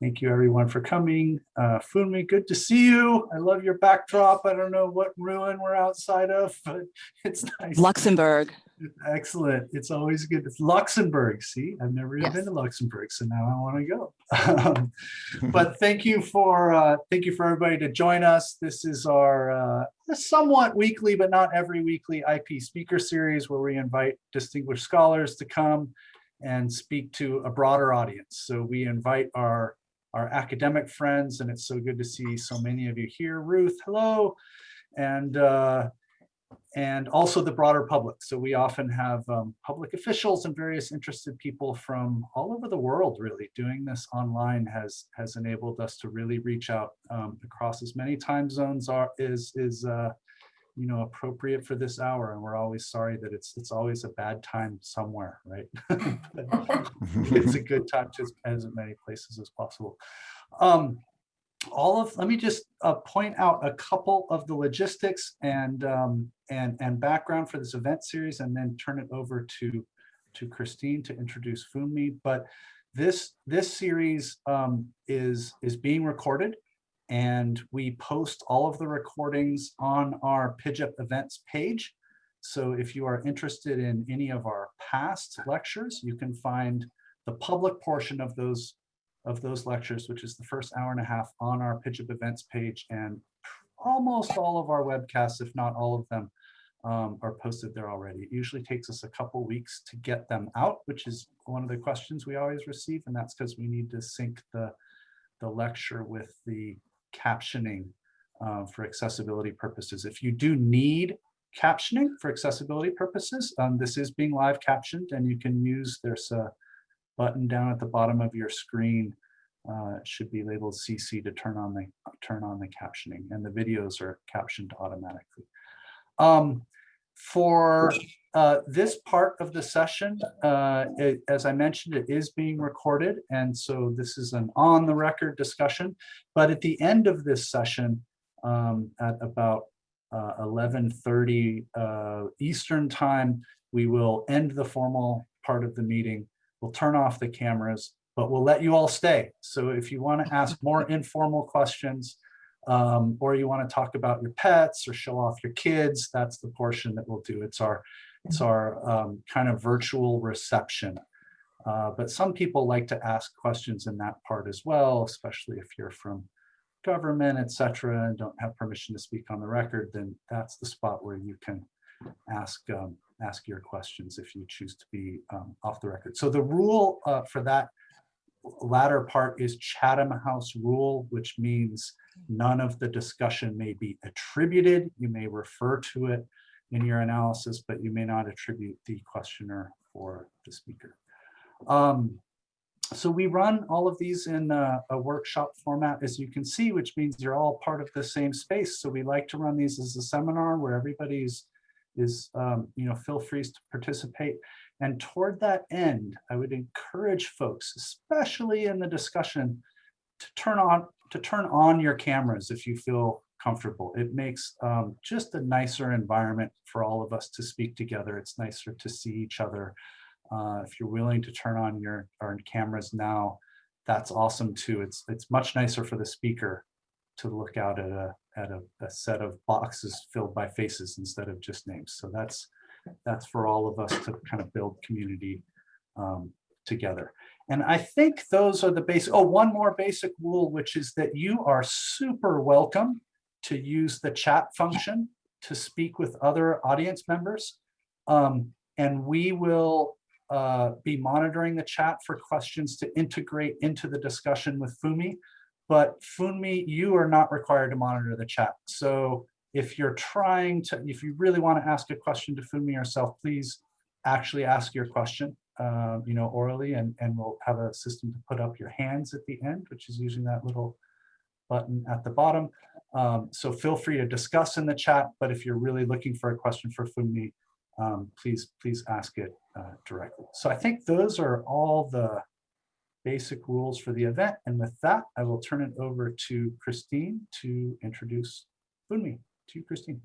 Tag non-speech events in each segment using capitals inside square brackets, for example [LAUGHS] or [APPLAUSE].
Thank you everyone for coming. Uh, Funmi, good to see you. I love your backdrop. I don't know what ruin we're outside of, [LAUGHS] but it's nice. Luxembourg. Excellent. It's always good. It's Luxembourg. See, I've never even Yes. been to Luxembourg, so now I want to go. [LAUGHS] But thank you for uh, thank you for everybody to join us. This is our uh, somewhat weekly, but not every weekly IP speaker series where we invite distinguished scholars to come and speak to a broader audience. So we invite our our academic friends, and it's so good to see so many of you here. Ruth, hello, and uh, and also the broader public. So we often have um, public officials and various interested people from all over the world really doing this online has has enabled us to really reach out um, across as many time zones are is is uh, you know appropriate for this hour and we're always sorry that it's it's always a bad time somewhere right [LAUGHS] it's a good time to as many places as possible um all of, let me just uh, point out a couple of the logistics and, um, and, and background for this event series and then turn it over to, to Christine to introduce Funmi. But this, this series um, is, is being recorded and we post all of the recordings on our PIJIP events page. So if you are interested in any of our past lectures, you can find the public portion of those of those lectures, which is the first hour and a half on our PIJIP events page and almost all of our webcasts, if not all of them, um, are posted there already. It usually takes us a couple weeks to get them out, which is one of the questions we always receive, and that's because we need to sync the, the lecture with the captioning uh, for accessibility purposes. If you do need captioning for accessibility purposes, um, this is being live captioned and you can use, there's a button down at the bottom of your screen uh, it should be labeled CC to turn on the turn on the captioning and the videos are captioned automatically. Um, for uh, this part of the session, uh, it, as I mentioned, it is being recorded. And so this is an on the record discussion. But at the end of this session, um, at about uh, 11.30 uh, Eastern time, we will end the formal part of the meeting. We'll turn off the cameras, but we'll let you all stay. So if you want to ask more [LAUGHS] informal questions, um, or you want to talk about your pets or show off your kids, that's the portion that we'll do. It's our, it's our um, kind of virtual reception. Uh, but some people like to ask questions in that part as well, especially if you're from government, et cetera, and don't have permission to speak on the record, then that's the spot where you can ask um, ask your questions if you choose to be um, off the record. So the rule uh, for that latter part is Chatham House rule, which means none of the discussion may be attributed. You may refer to it in your analysis, but you may not attribute the questioner or the speaker. Um, so we run all of these in a, a, workshop format, as you can see, which means you're all part of the same space. So we like to run these as a seminar where everybody's is, um, you know, feel free to participate. And toward that end, I would encourage folks, especially in the discussion, to turn on to turn on your cameras if you feel comfortable. It makes um, just a nicer environment for all of us to speak together. It's nicer to see each other. Uh, if you're willing to turn on your, cameras now, that's awesome too. It's it's much nicer for the speaker to look out at a at a, a, set of boxes filled by faces instead of just names. So that's that's for all of us to kind of build community um, together. And I think those are the basic, oh, one more basic rule, which is that you are super welcome to use the chat function to speak with other audience members. Um, and we will uh, be monitoring the chat for questions to integrate into the discussion with Funmi. But Funmi, you are not required to monitor the chat. So if you're trying to, if you really want to ask a question to Funmi yourself, please actually ask your question, uh, you know, orally, and, and we'll have a system to put up your hands at the end, which is using that little button at the bottom. Um, so feel free to discuss in the chat, but if you're really looking for a question for Funmi, um, please, please ask it uh, directly. So I think those are all the basic rules for the event. And with that, I will turn it over to Christine to introduce Funmi. To you, Christine.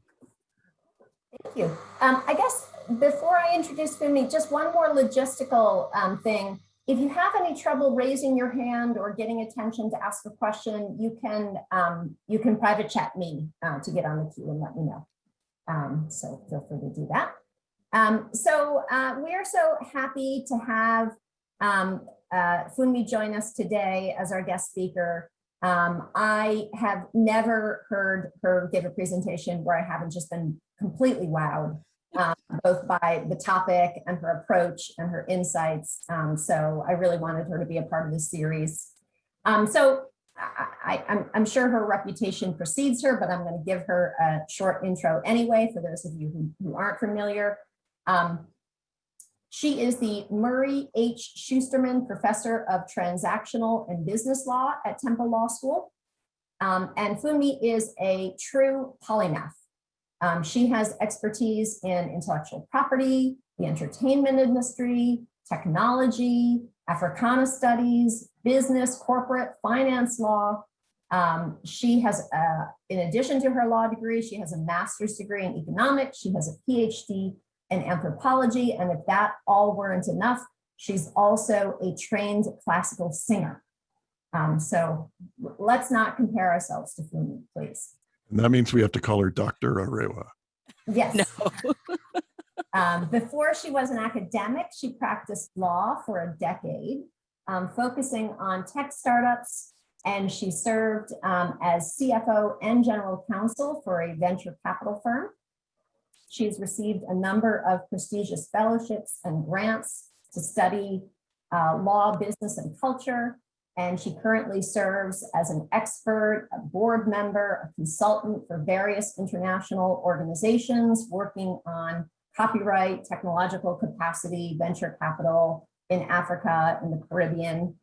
Thank you. Um, I guess before I introduce Funmi, just one more logistical um, thing. If you have any trouble raising your hand or getting attention to ask a question, you can um, you can private chat me uh, to get on the queue and let me know. Um, so feel free to do that. Um, so uh, we are so happy to have um, uh, Funmi join us today as our guest speaker. Um, I have never heard her give a presentation where I haven't just been completely wowed, both by the topic and her approach and her insights. Um, so I really wanted her to be a part of this series. Um, so I, am sure her reputation precedes her, but I'm going to give her a short intro anyway, for those of you who, who aren't familiar. Um, she is the Murray H. Shusterman Professor of Transactional and Business Law at Temple Law School. Um, and Funmi is a true polymath. Um, she has expertise in intellectual property, the entertainment industry, technology, Africana studies, business, corporate, finance law. Um, she has, uh, in addition to her law degree, she has a master's degree in economics. She has a PhD in anthropology. And if that all weren't enough, she's also a trained classical singer. Um, so let's not compare ourselves to Funmi, please. And that means we have to call her Dr. Arewa. Yes. No. [LAUGHS] um, before she was an academic, she practiced law for a decade, um, focusing on tech startups, and she served um, as CFO and general counsel for a venture capital firm. She's received a number of prestigious fellowships and grants to study uh, law, business, and culture. And she currently serves as an expert, a board member, a consultant for various international organizations working on copyright, technological capacity, venture capital in Africa and the Caribbean.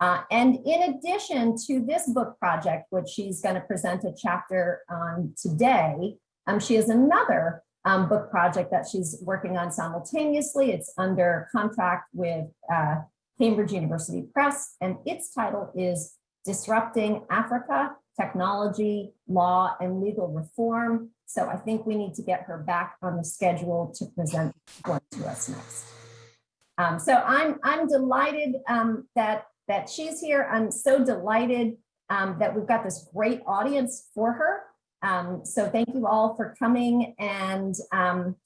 Uh, and in addition to this book project, which she's going to present a chapter on today, um, she has another um, book project that she's working on simultaneously. It's under contract with uh, Cambridge University Press, and its title is Disrupting Africa, Technology, Law, and Legal Reform. So I think we need to get her back on the schedule to present one to us next. Um, so I'm, I'm delighted um, that, that she's here. I'm so delighted um, that we've got this great audience for her. Um, so thank you all for coming and um,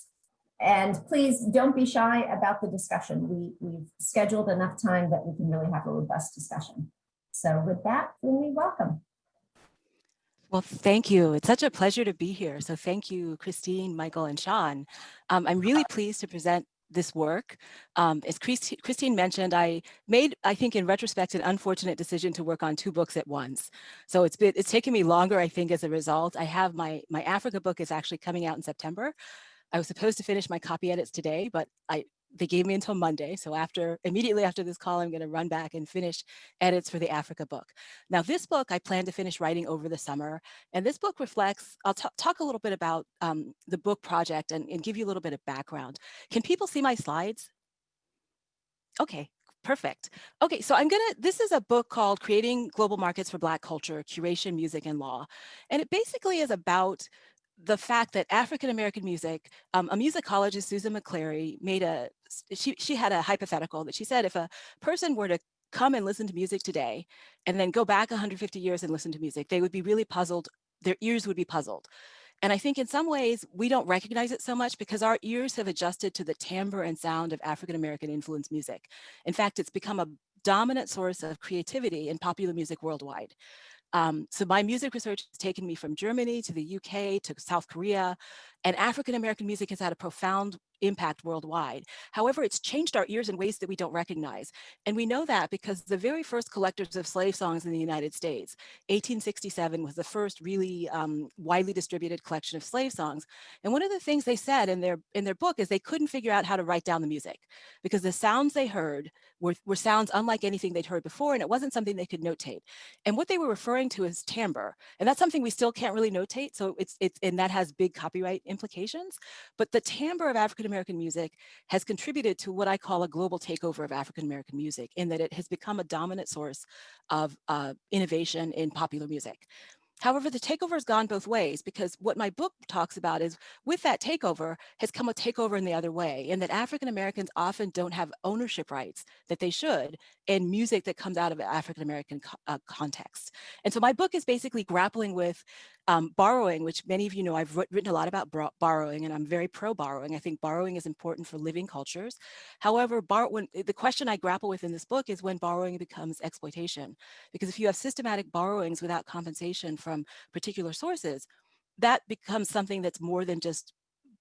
and please don't be shy about the discussion. We, we've scheduled enough time that we can really have a robust discussion. So with that, we welcome. Well, thank you. It's such a pleasure to be here. So thank you, Christine, Michael, and Sean. Um, I'm really pleased to present this work. Um, as Christine mentioned, I made, I think in retrospect, an unfortunate decision to work on two books at once. So it's been, it's taken me longer, I think, as a result. I have my, my Africa book is actually coming out in September. I was supposed to finish my copy edits today, but I they gave me until Monday. So after immediately after this call, I'm going to run back and finish edits for the Africa book. Now, this book I plan to finish writing over the summer. And this book reflects, I'll talk a little bit about um, the book project and, and give you a little bit of background. Can people see my slides? Okay, perfect. Okay, so I'm gonna, this is a book called Creating Global Markets for Black Culture, Curation, Music, and Law. And it basically is about the fact that African American music, um, a musicologist, Susan McClary, made a she she had a hypothetical that she said if a person were to come and listen to music today and then go back 150 years and listen to music, they would be really puzzled. Their ears would be puzzled. And I think in some ways we don't recognize it so much because our ears have adjusted to the timbre and sound of African American influenced music. In fact, it's become a dominant source of creativity in popular music worldwide. Um, so my music research has taken me from Germany to the UK to South Korea, and African-American music has had a profound impact worldwide. However, it's changed our ears in ways that we don't recognize. And we know that because the very first collectors of slave songs in the United States, 1867 was the first really um, widely distributed collection of slave songs. And one of the things they said in their in their book is they couldn't figure out how to write down the music because the sounds they heard were, were sounds unlike anything they'd heard before, and it wasn't something they could notate. And what they were referring to is timbre. And that's something we still can't really notate. So it's, it's and that has big copyright implications. But the timbre of African African-American music has contributed to what I call a global takeover of African-American music in that it has become a dominant source of uh, innovation in popular music. However, the takeover has gone both ways because what my book talks about is with that takeover has come a takeover in the other way and that African Americans often don't have ownership rights that they should in music that comes out of African American uh, context. And so my book is basically grappling with um, borrowing, which many of you know I've written a lot about borrowing and I'm very pro borrowing. I think borrowing is important for living cultures. However, when, the question I grapple with in this book is when borrowing becomes exploitation. Because if you have systematic borrowings without compensation from particular sources, that becomes something that's more than just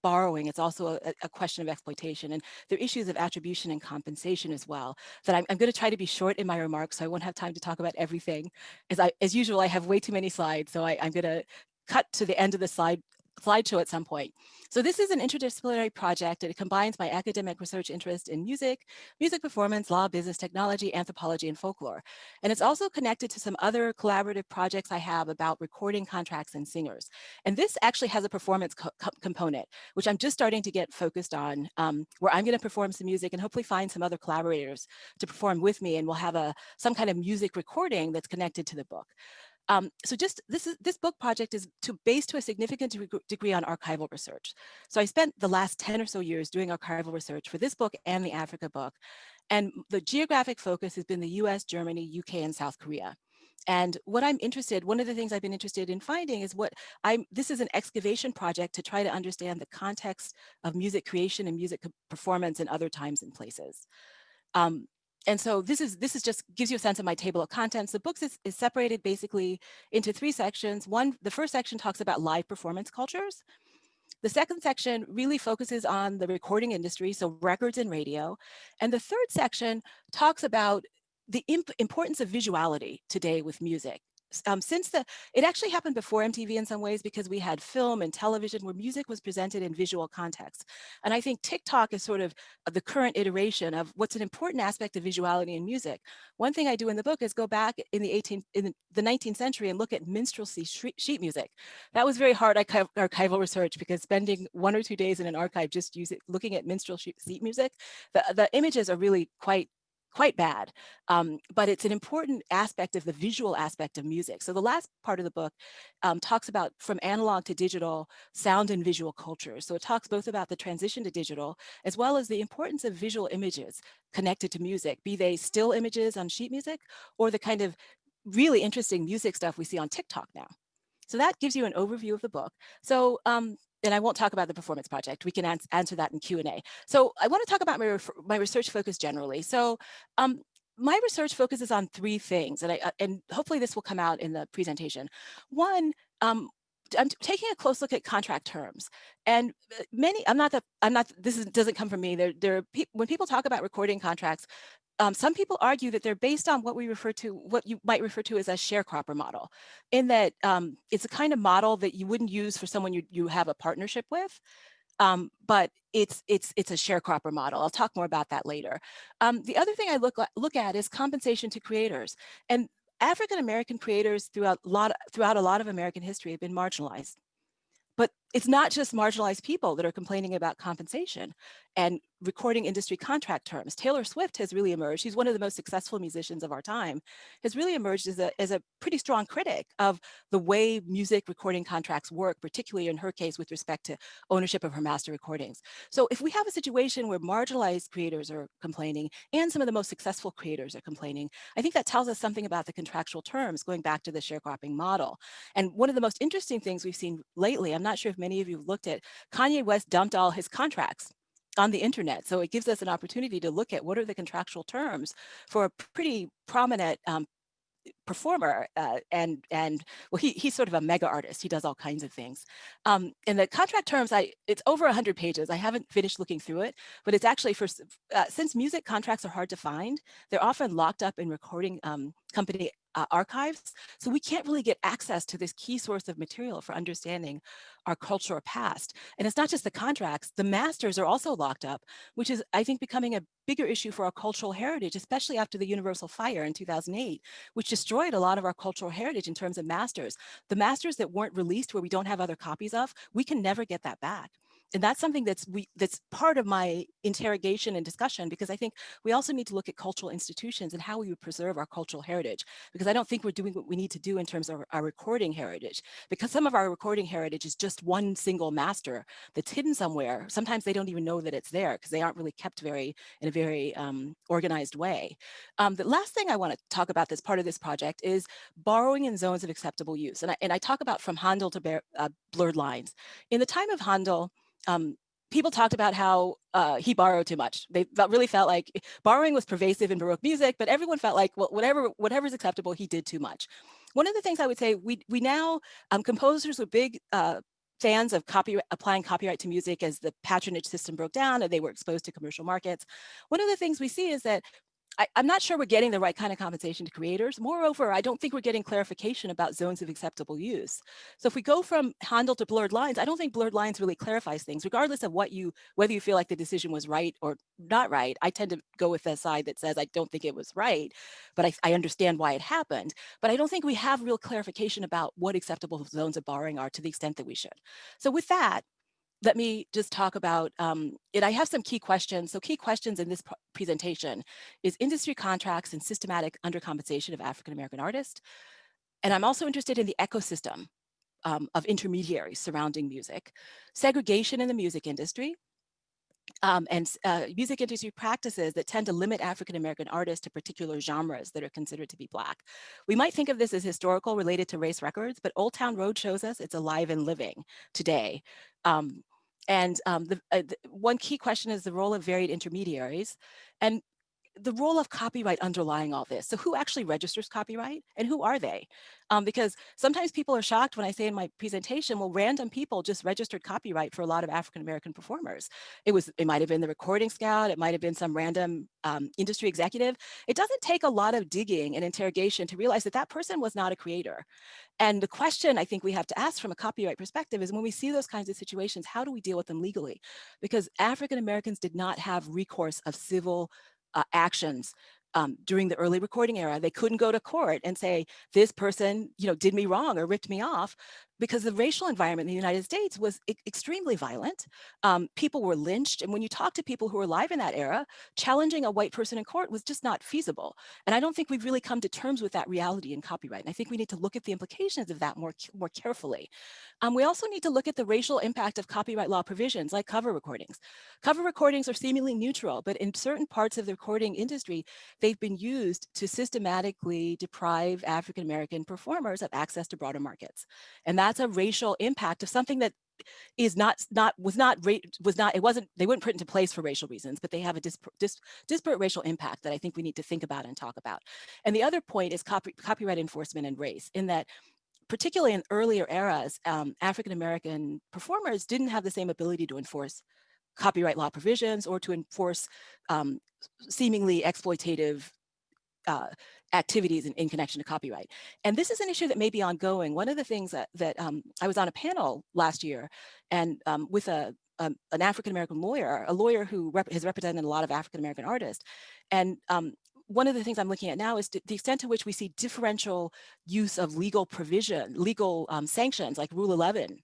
borrowing, it's also a, a, question of exploitation. And there are issues of attribution and compensation as well that I'm, I'm going to try to be short in my remarks so I won't have time to talk about everything. As, I, as usual, I have way too many slides, so I, I'm going to cut to the end of the slide slideshow at some point. So this is an interdisciplinary project it combines my academic research interest in music, music performance, law, business, technology, anthropology, and folklore. And it's also connected to some other collaborative projects I have about recording contracts and singers. And this actually has a performance co component, which I'm just starting to get focused on, um, where I'm gonna perform some music and hopefully find some other collaborators to perform with me and we'll have a some kind of music recording that's connected to the book. Um, so just this is this book project is to based to a significant degree on archival research. So I spent the last 10 or so years doing archival research for this book and the Africa book. And the geographic focus has been the US, Germany, UK, and South Korea. And what I'm interested, one of the things I've been interested in finding is what I'm, this is an excavation project to try to understand the context of music creation and music performance in other times and places. Um, and so this is this is just gives you a sense of my table of contents. The books is, is separated basically into three sections. One, the first section talks about live performance cultures. The second section really focuses on the recording industry, so records and radio. And the third section talks about the imp importance of visuality today with music um, since the, it actually happened before MTV in some ways because we had film and television where music was presented in visual context. And I think TikTok is sort of the current iteration of what's an important aspect of visuality in music. One thing I do in the book is go back in the 18th, in the 19th century and look at minstrelsy sheet music. That was very hard archival research because spending one or two days in an archive just using, looking at minstrel sheet music, the, the images are really quite quite bad, um, but it's an important aspect of the visual aspect of music. So the last part of the book um, talks about from analog to digital sound and visual cultures. So it talks both about the transition to digital, as well as the importance of visual images connected to music, be they still images on sheet music or the kind of really interesting music stuff we see on TikTok now. So that gives you an overview of the book. So um, and I won't talk about the performance project. We can ans answer that in Q&A. So I want to talk about my, my research focus generally. So um, my research focuses on three things, and, I, uh, and hopefully this will come out in the presentation. One, um, I'm taking a close look at contract terms and uh, many I'm not that I'm not this is, doesn't come from me there there are when people talk about recording contracts um, some people argue that they're based on what we refer to, what you might refer to as a sharecropper model, in that um, it's a kind of model that you wouldn't use for someone you, you have a partnership with, um, but it's it's it's a sharecropper model. I'll talk more about that later. Um, the other thing I look look at is compensation to creators, and African American creators throughout a lot throughout a lot of American history have been marginalized. But it's not just marginalized people that are complaining about compensation and recording industry contract terms. Taylor Swift has really emerged. She's one of the most successful musicians of our time, has really emerged as a, as a pretty strong critic of the way music recording contracts work, particularly in her case with respect to ownership of her master recordings. So if we have a situation where marginalized creators are complaining and some of the most successful creators are complaining, I think that tells us something about the contractual terms going back to the sharecropping model. And one of the most interesting things we've seen lately, I'm not sure if many of you looked at, Kanye West dumped all his contracts on the internet. So it gives us an opportunity to look at what are the contractual terms for a pretty prominent um, performer uh, and and well he he's sort of a mega artist. He does all kinds of things. Um in the contract terms i it's over 100 pages. I haven't finished looking through it but it's actually for uh, since music contracts are hard to find they're often locked up in recording um company uh, archives. So we can't really get access to this key source of material for understanding our cultural past. And it's not just the contracts, the masters are also locked up, which is, I think, becoming a bigger issue for our cultural heritage, especially after the Universal Fire in 2008, which destroyed a lot of our cultural heritage in terms of masters. The masters that weren't released where we don't have other copies of, we can never get that back. And that's something that's we that's part of my interrogation and discussion because I think we also need to look at cultural institutions and how we would preserve our cultural heritage because I don't think we're doing what we need to do in terms of our recording heritage because some of our recording heritage is just one single master that's hidden somewhere. Sometimes they don't even know that it's there because they aren't really kept very in a very um, organized way. Um, the last thing I want to talk about that's part of this project is borrowing in zones of acceptable use. And I, and I talk about from Handel to bear, uh, blurred lines. In the time of Handel, um, people talked about how uh, he borrowed too much. They really felt like borrowing was pervasive in Baroque music, but everyone felt like, well, whatever whatever's acceptable, he did too much. One of the things I would say, we we now um, composers were big uh, fans of copy applying copyright to music as the patronage system broke down and they were exposed to commercial markets. One of the things we see is that I, am not sure we're getting the right kind of compensation to creators. Moreover, I don't think we're getting clarification about zones of acceptable use. So if we go from Handel to blurred lines, I don't think blurred lines really clarifies things, regardless of what you, whether you feel like the decision was right or not right. I tend to go with the side that says I don't think it was right, but I, I understand why it happened. But I don't think we have real clarification about what acceptable zones of borrowing are to the extent that we should. So with that, let me just talk about um, it. I have some key questions. So key questions in this presentation is industry contracts and systematic undercompensation of African-American artists. And I'm also interested in the ecosystem um, of intermediaries surrounding music, segregation in the music industry, um, and uh, music industry practices that tend to limit African-American artists to particular genres that are considered to be Black. We might think of this as historical related to race records, but Old Town Road shows us it's alive and living today. Um, and um, the, uh, the, one key question is the role of varied intermediaries. And the role of copyright underlying all this. So who actually registers copyright and who are they? Um, because sometimes people are shocked when I say in my presentation, well, random people just registered copyright for a lot of African-American performers. It was, it might've been the recording scout, it might've been some random um, industry executive. It doesn't take a lot of digging and interrogation to realize that that person was not a creator. And the question I think we have to ask from a copyright perspective is when we see those kinds of situations, how do we deal with them legally? Because African-Americans did not have recourse of civil uh, actions um, during the early recording era. They couldn't go to court and say, this person, you know, did me wrong or ripped me off because the racial environment in the United States was e extremely violent. Um, people were lynched. And when you talk to people who were alive in that era, challenging a white person in court was just not feasible. And I don't think we've really come to terms with that reality in copyright. And I think we need to look at the implications of that more, more carefully. Um, we also need to look at the racial impact of copyright law provisions like cover recordings. Cover recordings are seemingly neutral, but in certain parts of the recording industry, they've been used to systematically deprive African-American performers of access to broader markets. And that's a racial impact of something that is not not was not was not it wasn't they wouldn't put into place for racial reasons but they have a dis, dis, disparate racial impact that i think we need to think about and talk about. And the other point is copy, copyright enforcement and race in that particularly in earlier eras, um, African-American performers didn't have the same ability to enforce copyright law provisions or to enforce um, seemingly exploitative uh, activities in, in, connection to copyright. And this is an issue that may be ongoing. One of the things that, that um, I was on a panel last year and um, with a, um, an African-American lawyer, a lawyer who rep has represented a lot of African-American artists. And um, one of the things I'm looking at now is the extent to which we see differential use of legal provision, legal um, sanctions like Rule 11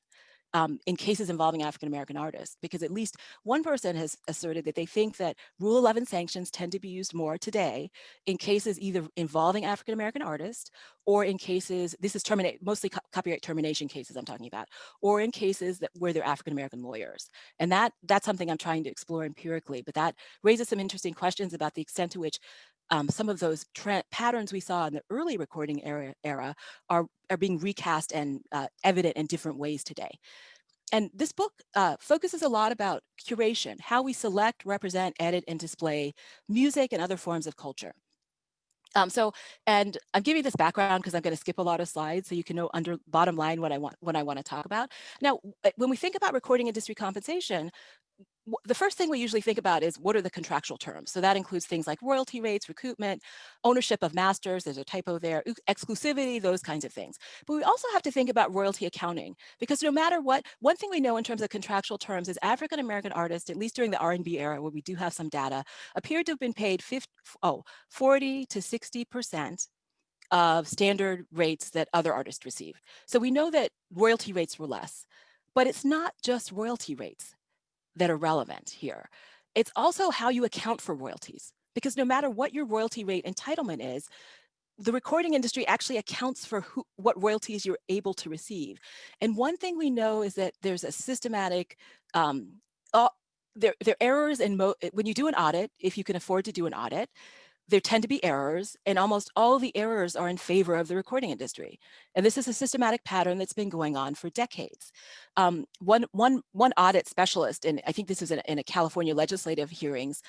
um, in cases involving African-American artists, because at least one person has asserted that they think that Rule 11 sanctions tend to be used more today in cases either involving African-American artists or in cases, this is terminate, mostly co copyright termination cases I'm talking about, or in cases that where they're African-American lawyers. And that that's something I'm trying to explore empirically, but that raises some interesting questions about the extent to which um, some of those patterns we saw in the early recording era, era are, are being recast and uh, evident in different ways today. And this book uh, focuses a lot about curation, how we select, represent, edit, and display music and other forms of culture. Um, so, and I'm giving this background because I'm going to skip a lot of slides so you can know under bottom line what I want, what I want to talk about. Now, when we think about recording industry compensation, the first thing we usually think about is what are the contractual terms? So that includes things like royalty rates, recoupment, ownership of masters, there's a typo there, exclusivity, those kinds of things. But we also have to think about royalty accounting because no matter what, one thing we know in terms of contractual terms is African-American artists, at least during the R&B era where we do have some data, appeared to have been paid 50, oh, 40 to 60% of standard rates that other artists receive. So we know that royalty rates were less, but it's not just royalty rates that are relevant here. It's also how you account for royalties, because no matter what your royalty rate entitlement is, the recording industry actually accounts for who, what royalties you're able to receive. And one thing we know is that there's a systematic, um, uh, there, there are errors in, when you do an audit, if you can afford to do an audit, there tend to be errors and almost all the errors are in favor of the recording industry. And this is a systematic pattern that's been going on for decades. Um, one, one, one audit specialist, and I think this was in, in a California legislative hearings,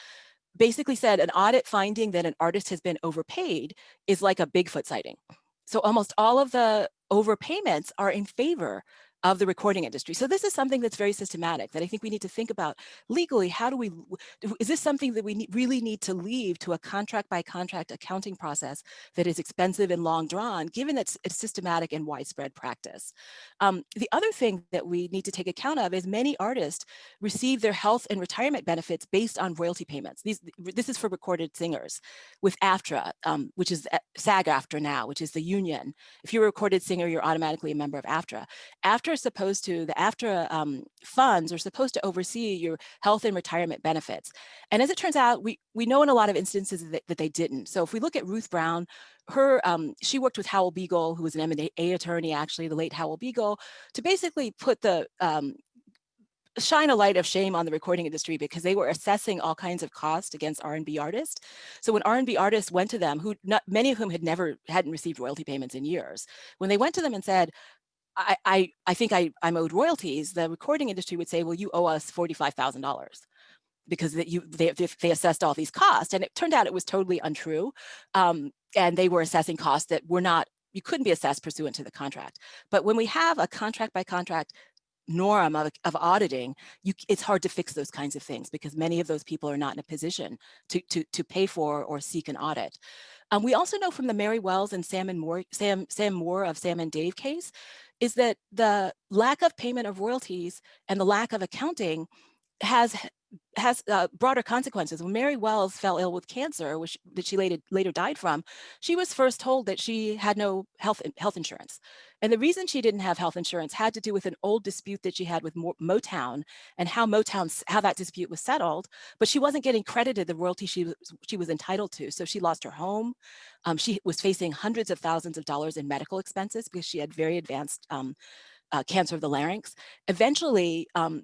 basically said an audit finding that an artist has been overpaid is like a Bigfoot sighting. So almost all of the overpayments are in favor of the recording industry. So this is something that's very systematic that I think we need to think about legally. How do we, is this something that we really need to leave to a contract by contract accounting process that is expensive and long drawn, given that it's systematic and widespread practice? Um, the other thing that we need to take account of is many artists receive their health and retirement benefits based on royalty payments. These, this is for recorded singers with AFTRA, um, which is SAG-AFTRA now, which is the union. If you're a recorded singer, you're automatically a member of AFTRA. AFTRA are supposed to, the AFTRA um, funds are supposed to oversee your health and retirement benefits. And as it turns out, we, we know in a lot of instances that, that they didn't. So if we look at Ruth Brown, her, um, she worked with Howell Begle, who was an M&A attorney, actually, the late Howell Begle, to basically put the um, shine a light of shame on the recording industry because they were assessing all kinds of cost against R&B artists. So when R&B artists went to them, who not, many of whom had never hadn't received royalty payments in years, when they went to them and said, I, I, I think I, I'm owed royalties, the recording industry would say, well, you owe us $45,000 because that you, they, they assessed all these costs. And it turned out it was totally untrue. Um, and they were assessing costs that were not, you couldn't be assessed pursuant to the contract. But when we have a contract by contract norm of, of auditing, you, it's hard to fix those kinds of things because many of those people are not in a position to, to, to pay for or seek an audit. Um, we also know from the Mary Wells and Sam and Moore, Sam, Sam Moore of Sam and Dave case is that the lack of payment of royalties and the lack of accounting has has uh, broader consequences. When Mary Wells fell ill with cancer, which that she later later died from, she was first told that she had no health health insurance, and the reason she didn't have health insurance had to do with an old dispute that she had with Motown and how Motown how that dispute was settled. But she wasn't getting credited the royalty she was she was entitled to, so she lost her home. Um, she was facing hundreds of thousands of dollars in medical expenses because she had very advanced um, uh, cancer of the larynx. Eventually, um,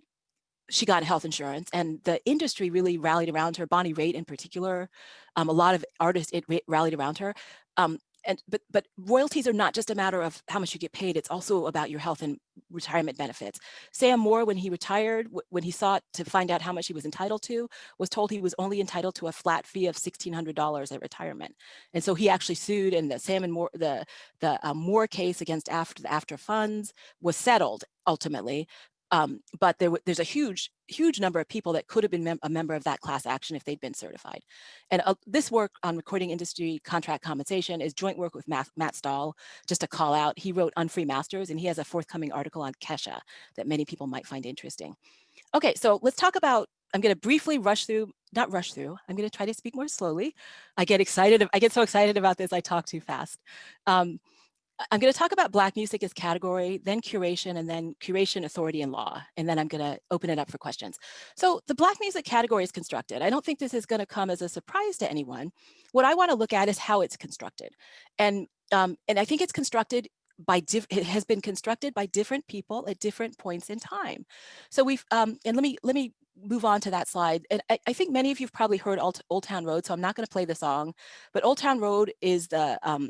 she got health insurance and the industry really rallied around her, Bonnie Raitt in particular. Um, a lot of artists it rallied around her. Um, and but but royalties are not just a matter of how much you get paid it's also about your health and retirement benefits sam moore when he retired when he sought to find out how much he was entitled to was told he was only entitled to a flat fee of $1600 at retirement and so he actually sued and the sam and moore the the uh, moore case against after the AFTRA funds was settled ultimately um, but there, there's a huge, huge number of people that could have been mem a member of that class action if they'd been certified. And uh, this work on recording industry contract compensation is joint work with Matt, Matt Stahl, just a call out. He wrote Unfree Masters and he has a forthcoming article on Kesha that many people might find interesting. Okay, so let's talk about, I'm gonna briefly rush through, not rush through, I'm gonna try to speak more slowly. I get excited, I get so excited about this, I talk too fast. Um, I'm going to talk about Black music as category, then curation, and then curation, authority, and law. And then I'm going to open it up for questions. So the Black music category is constructed. I don't think this is going to come as a surprise to anyone. What I want to look at is how it's constructed. And, um, and I think it's constructed by it has been constructed by different people at different points in time. So we've um, and let me let me move on to that slide. And I, I think many of you've probably heard Old, Old Town Road, so I'm not going to play the song, but Old Town Road is the um,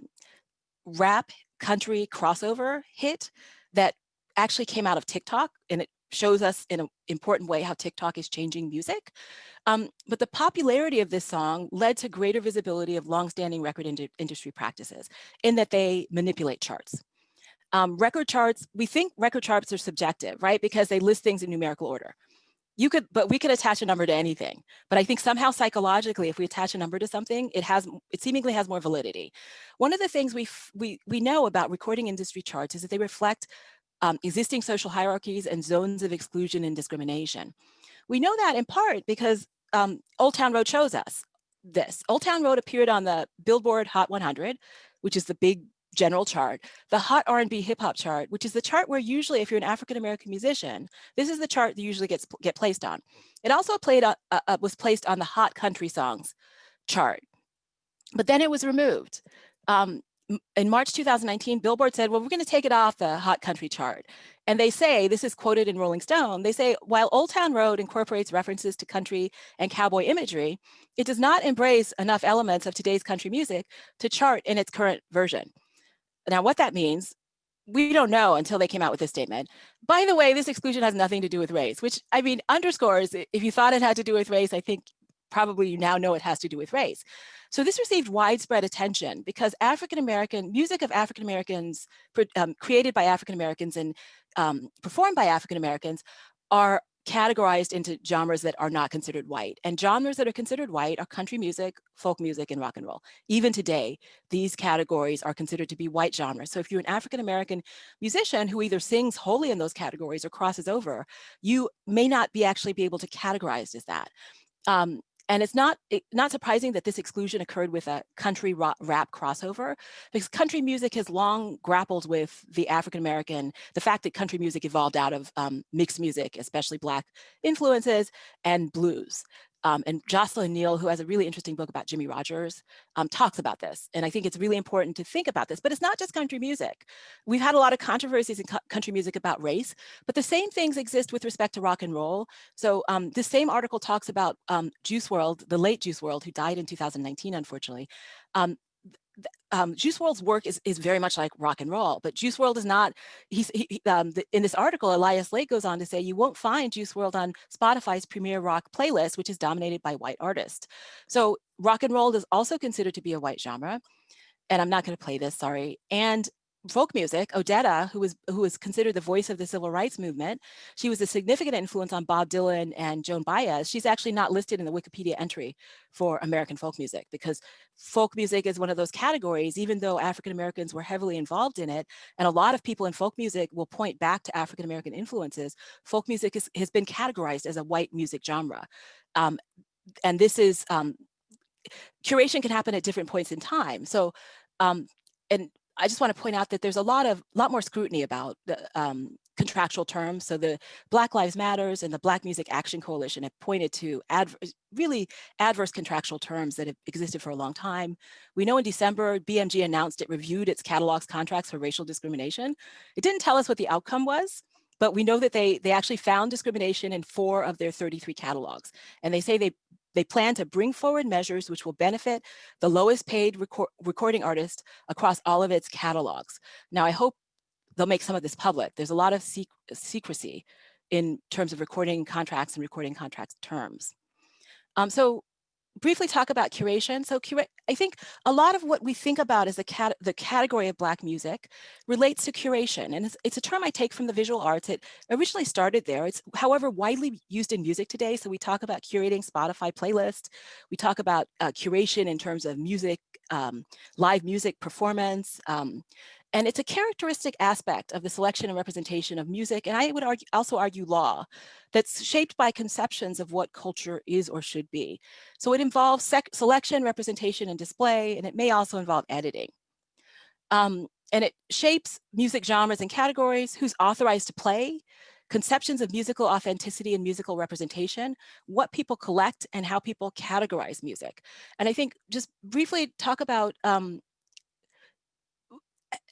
rap country crossover hit that actually came out of TikTok and it shows us in an important way how TikTok is changing music. Um, but the popularity of this song led to greater visibility of longstanding record ind industry practices in that they manipulate charts. Um, record charts, we think record charts are subjective, right? Because they list things in numerical order you could, but we could attach a number to anything. But I think somehow psychologically, if we attach a number to something, it has, it seemingly has more validity. One of the things we, we, we know about recording industry charts is that they reflect um, existing social hierarchies and zones of exclusion and discrimination. We know that in part because um, Old Town Road shows us this. Old Town Road appeared on the Billboard Hot 100, which is the big general chart, the hot R&B hip hop chart, which is the chart where usually if you're an African-American musician, this is the chart that usually gets get placed on. It also played uh, uh, was placed on the hot country songs chart, but then it was removed. Um, in March 2019, Billboard said, well, we're going to take it off the hot country chart. And they say, this is quoted in Rolling Stone, they say, while Old Town Road incorporates references to country and cowboy imagery, it does not embrace enough elements of today's country music to chart in its current version. Now, what that means, we don't know until they came out with this statement. By the way, this exclusion has nothing to do with race, which I mean, underscores, if you thought it had to do with race, I think probably you now know it has to do with race. So this received widespread attention because African-American, music of African-Americans um, created by African-Americans and um, performed by African-Americans are categorized into genres that are not considered white. And genres that are considered white are country music, folk music, and rock and roll. Even today, these categories are considered to be white genres. So if you're an African-American musician who either sings wholly in those categories or crosses over, you may not be actually be able to categorize as that. Um, and it's not it, not surprising that this exclusion occurred with a country rap crossover, because country music has long grappled with the African American, the fact that country music evolved out of um, mixed music, especially Black influences, and blues. Um, and Jocelyn Neal, who has a really interesting book about Jimmie Rodgers, um, talks about this. And I think it's really important to think about this, but it's not just country music. We've had a lot of controversies in country music about race, but the same things exist with respect to rock and roll. So um, this same article talks about um, Juice WRLD, the late Juice WRLD, who died in 2019, unfortunately. Um, Juice WRLD's work is, is very much like rock and roll, but Juice WRLD is not, he's, he, um, the, in this article, Elias Leight goes on to say, you won't find Juice WRLD on Spotify's premier rock playlist, which is dominated by white artists. So rock and roll is also considered to be a white genre. And I'm not gonna play this, sorry. And folk music, Odetta, who was who was considered the voice of the civil rights movement, she was a significant influence on Bob Dylan and Joan Baez. She's actually not listed in the Wikipedia entry for American folk music because folk music is one of those categories, even though African Americans were heavily involved in it, and a lot of people in folk music will point back to African American influences, folk music is, has been categorized as a white music genre. Um, and this is, um, curation can happen at different points in time. So, um, and I just want to point out that there's a lot of lot more scrutiny about the um, contractual terms. So the Black Lives Matters and the Black Music Action Coalition have pointed to adverse, really adverse contractual terms that have existed for a long time. We know in December, BMG announced it reviewed its catalogs contracts for racial discrimination. It didn't tell us what the outcome was, but we know that they, they actually found discrimination in four of their 33 catalogs. And they say they they plan to bring forward measures which will benefit the lowest paid record recording artist across all of its catalogs. Now, I hope they'll make some of this public. There's a lot of sec secrecy in terms of recording contracts and recording contracts terms. Um, so briefly talk about curation. So I think a lot of what we think about as the, cat the category of Black music relates to curation. And it's, it's, a term I take from the visual arts. It originally started there. It's however widely used in music today. So we talk about curating Spotify playlists. We talk about uh, curation in terms of music, um, live music performance, um, and it's a characteristic aspect of the selection and representation of music, and I would argue, also argue law, that's shaped by conceptions of what culture is or should be. So it involves selection, representation, and display, and it may also involve editing. Um, and it shapes music genres and categories, who's authorized to play, conceptions of musical authenticity and musical representation, what people collect and how people categorize music. And I think just briefly talk about um,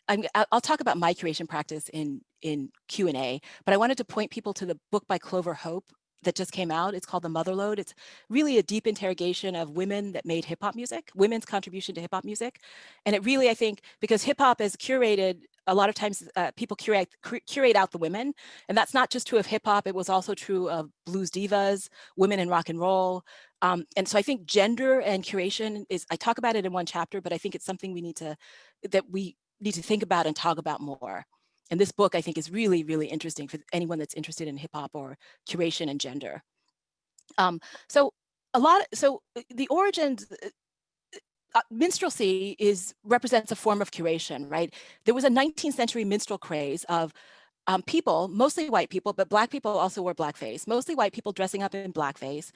I'm, I'll talk about my curation practice in, in Q&A, but I wanted to point people to the book by Clover Hope that just came out. It's called The Motherlode. It's really a deep interrogation of women that made hip hop music, women's contribution to hip hop music. And it really, I think, because hip hop is curated, a lot of times uh, people curate, curate out the women. And that's not just true of hip hop, it was also true of blues divas, women in rock and roll. Um, and so I think gender and curation is, I talk about it in one chapter, but I think it's something we need to, that we need to think about and talk about more. And this book, I think, is really, really interesting for anyone that's interested in hip hop or curation and gender. Um, so a lot, so uh, the origins, uh, uh, minstrelsy is represents a form of curation, right? There was a 19th century minstrel craze of um, people, mostly white people, but black people also wore blackface, mostly white people dressing up in blackface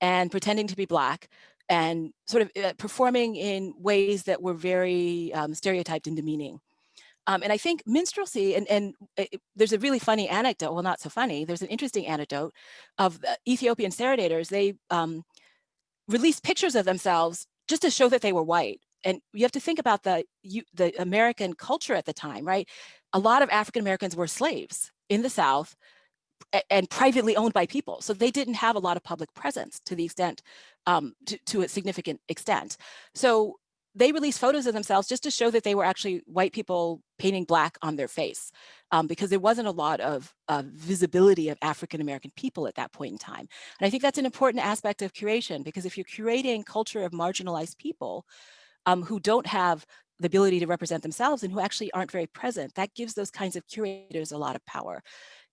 and pretending to be black and sort of uh, performing in ways that were very um, stereotyped and demeaning. Um, and I think minstrelsy, and, and it, there's a really funny anecdote, well, not so funny, there's an interesting anecdote of the Ethiopian serenaders. They um, released pictures of themselves just to show that they were white. And you have to think about the, you, the American culture at the time, right? A lot of African Americans were slaves in the South and privately owned by people. So they didn't have a lot of public presence to the extent, um, to, to a significant extent. So they released photos of themselves just to show that they were actually white people painting black on their face um, because there wasn't a lot of visibility of African-American people at that point in time. And I think that's an important aspect of curation because if you're curating culture of marginalized people um, who don't have the ability to represent themselves and who actually aren't very present, that gives those kinds of curators a lot of power.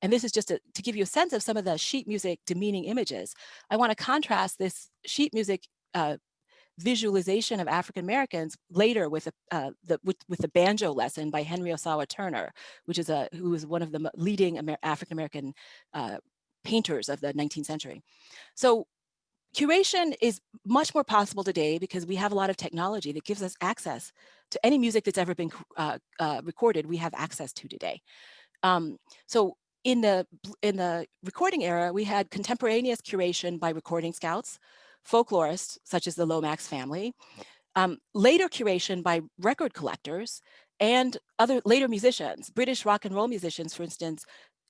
And this is just to give you a sense of some of the sheet music demeaning images. I want to contrast this sheet music uh, visualization of African Americans later with, uh, the, with, with the banjo lesson by Henry Ossawa Turner, which is a who was one of the leading Amer African American uh, painters of the 19th century. So curation is much more possible today because we have a lot of technology that gives us access to any music that's ever been uh, uh, recorded. We have access to today. Um, so in the in the recording era, we had contemporaneous curation by recording scouts, folklorists such as the Lomax family, um, later curation by record collectors and other later musicians, British rock and roll musicians, for instance,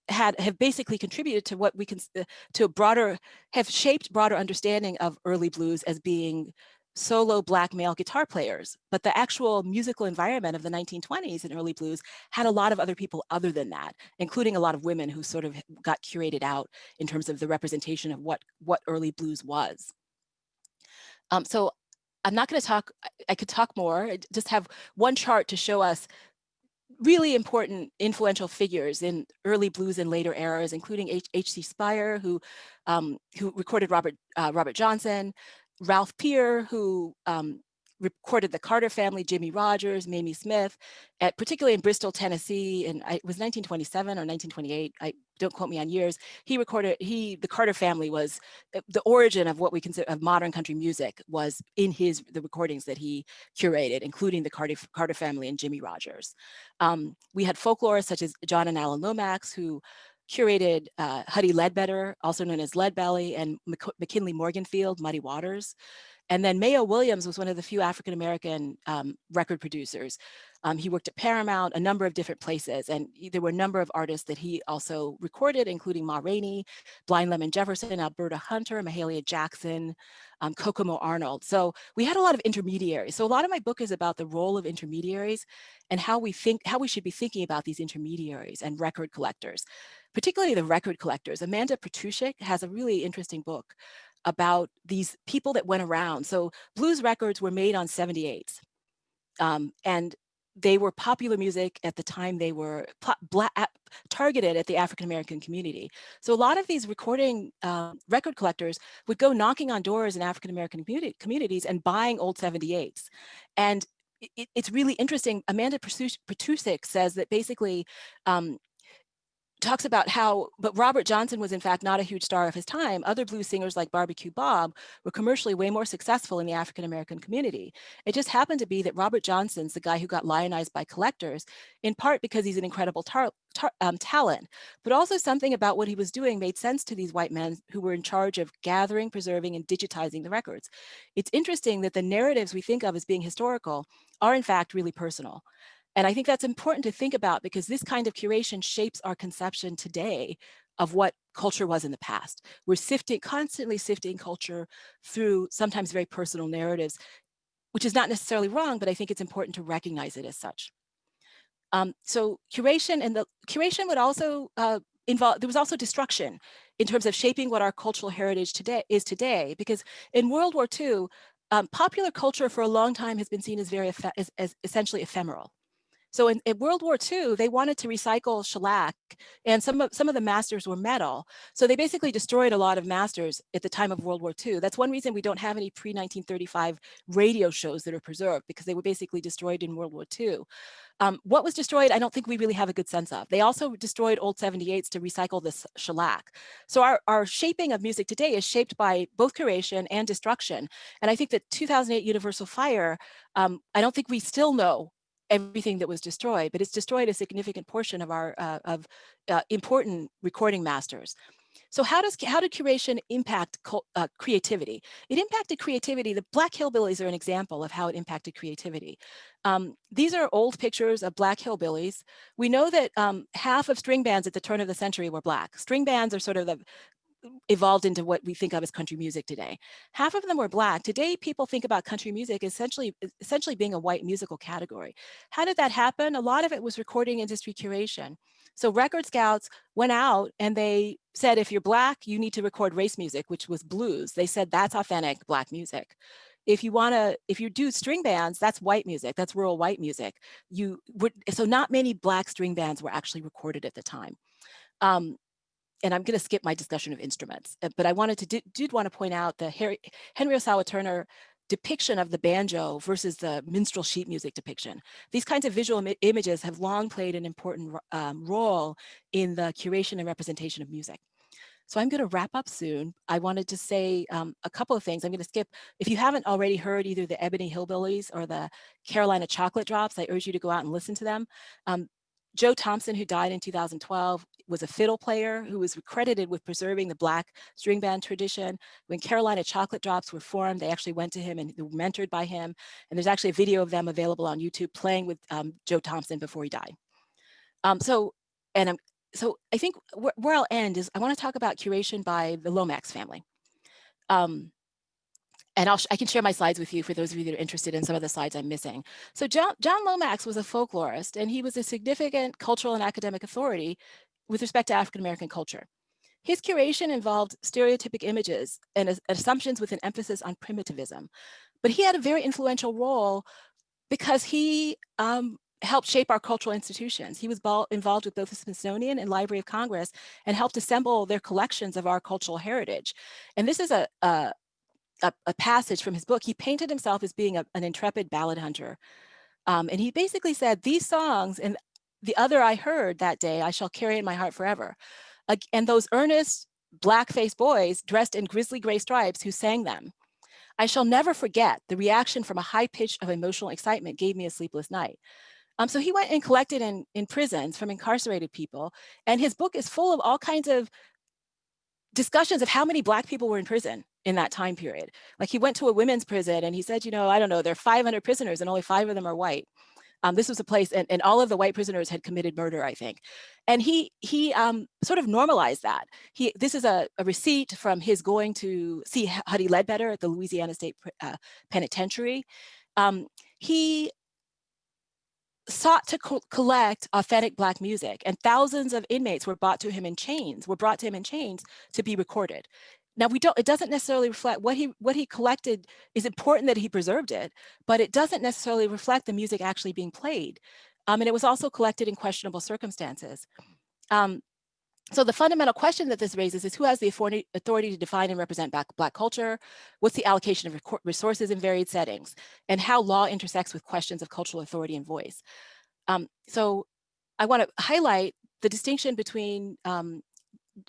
had have basically contributed to what we can uh, to a broader have shaped broader understanding of early blues as being solo black male guitar players, but the actual musical environment of the 1920s and early blues had a lot of other people other than that, including a lot of women who sort of got curated out in terms of the representation of what, what early blues was. Um, so I'm not going to talk, I could talk more, I just have one chart to show us really important influential figures in early blues and later eras, including H.C. Speir, who um, who recorded Robert uh, Robert Johnson, Ralph Peer, who um, recorded the Carter family, Jimmie Rodgers, Mamie Smith, at, particularly in Bristol, Tennessee, and it was 1927 or 1928. I don't quote me on years. He recorded, he, the Carter family was, the origin of what we consider of modern country music was in his, the recordings that he curated, including the Carter, Carter family and Jimmie Rodgers. Um, we had folklorists such as John and Alan Lomax, who curated uh, Huddie Ledbetter, also known as Leadbelly, and McKinley Morganfield, Muddy Waters. And then Mayo Williams was one of the few African-American um, record producers. Um, he worked at Paramount, a number of different places, and there were a number of artists that he also recorded, including Ma Rainey, Blind Lemon Jefferson, Alberta Hunter, Mahalia Jackson, um, Kokomo Arnold. So we had a lot of intermediaries. So a lot of my book is about the role of intermediaries and how we think, how we should be thinking about these intermediaries and record collectors, particularly the record collectors. Amanda Petrusich has a really interesting book about these people that went around. So blues records were made on 78s. Um, and they were popular music at the time they were black, targeted at the African American community. So a lot of these recording uh, record collectors would go knocking on doors in African American community, communities and buying old 78s. And it, it's really interesting. Amanda Petrusich says that basically um, talks about how, but Robert Johnson was in fact not a huge star of his time. Other blues singers like Barbecue Bob were commercially way more successful in the African-American community. It just happened to be that Robert Johnson's the guy who got lionized by collectors, in part because he's an incredible um, talent, but also something about what he was doing made sense to these white men who were in charge of gathering, preserving, and digitizing the records. It's interesting that the narratives we think of as being historical are in fact really personal. And I think that's important to think about because this kind of curation shapes our conception today of what culture was in the past. We're sifting, constantly sifting culture through sometimes very personal narratives, which is not necessarily wrong, but I think it's important to recognize it as such. Um, so curation and the curation would also uh, involve, there was also destruction in terms of shaping what our cultural heritage today is today, because in World War II, um, popular culture for a long time has been seen as very, as, as essentially ephemeral. So in, in, World War II, they wanted to recycle shellac and some of, some of the masters were metal. So they basically destroyed a lot of masters at the time of World War II. That's one reason we don't have any pre-1935 radio shows that are preserved because they were basically destroyed in World War II. Um, what was destroyed, I don't think we really have a good sense of. They also destroyed old 78s to recycle this shellac. So our, our shaping of music today is shaped by both creation and destruction. And I think that 2008 Universal Fire, um, I don't think we still know everything that was destroyed, but it's destroyed a significant portion of our uh, of uh, important recording masters. So how does how did curation impact uh, creativity? It impacted creativity. The Black Hillbillies are an example of how it impacted creativity. Um, these are old pictures of Black Hillbillies. We know that um, half of string bands at the turn of the century were Black. String bands are sort of the evolved into what we think of as country music today. Half of them were black. Today, people think about country music essentially, essentially being a white musical category. How did that happen? A lot of it was recording industry curation. So record scouts went out and they said, if you're black, you need to record race music, which was blues. They said that's authentic black music. If you want to, if you do string bands, that's white music, that's rural white music. You would, so not many black string bands were actually recorded at the time. Um, and I'm going to skip my discussion of instruments, uh, but I wanted to did, did want to point out the Harry, Henry Ossawa Turner depiction of the banjo versus the minstrel sheet music depiction. These kinds of visual Im images have long played an important um, role in the curation and representation of music. So I'm going to wrap up soon. I wanted to say um, a couple of things. I'm going to skip, if you haven't already heard either the Ebony Hillbillies or the Carolina Chocolate Drops, I urge you to go out and listen to them. Um, Joe Thompson, who died in 2012, was a fiddle player who was credited with preserving the Black string band tradition. When Carolina Chocolate Drops were formed, they actually went to him and were mentored by him. And there's actually a video of them available on YouTube playing with um, Joe Thompson before he died. Um, so, and I'm, so I think wh where I'll end is I want to talk about curation by the Lomax family. Um, and I'll, I can share my slides with you for those of you that are interested in some of the slides I'm missing. So John, John Lomax was a folklorist and he was a significant cultural and academic authority with respect to African-American culture. His curation involved stereotypic images and assumptions with an emphasis on primitivism. But he had a very influential role because he um, helped shape our cultural institutions. He was involved with both the Smithsonian and Library of Congress and helped assemble their collections of our cultural heritage. And this is a, a a, a, passage from his book, he painted himself as being a, an intrepid ballad hunter. Um, and he basically said, these songs and the other I heard that day, I shall carry in my heart forever. Uh, and those earnest black-faced boys dressed in grizzly gray stripes who sang them. I shall never forget the reaction from a high pitch of emotional excitement gave me a sleepless night. Um, so he went and collected in, in prisons from incarcerated people. And his book is full of all kinds of discussions of how many black people were in prison in that time period. Like he went to a women's prison and he said, you know, I don't know, there are 500 prisoners and only five of them are white. Um, this was a place and, and all of the white prisoners had committed murder, I think. And he he um, sort of normalized that. He This is a, a, receipt from his going to see Huddie Ledbetter at the Louisiana State uh, Penitentiary. Um, he sought to co collect authentic black music and thousands of inmates were brought to him in chains, were brought to him in chains to be recorded. Now we don't, it doesn't necessarily reflect what he what he collected is important that he preserved it, but it doesn't necessarily reflect the music actually being played. Um, and it was also collected in questionable circumstances. Um, so the fundamental question that this raises is who has the authority, to define and represent black, black culture? What's the allocation of resources in varied settings? And how law intersects with questions of cultural authority and voice. Um, so I wanna highlight the distinction between um,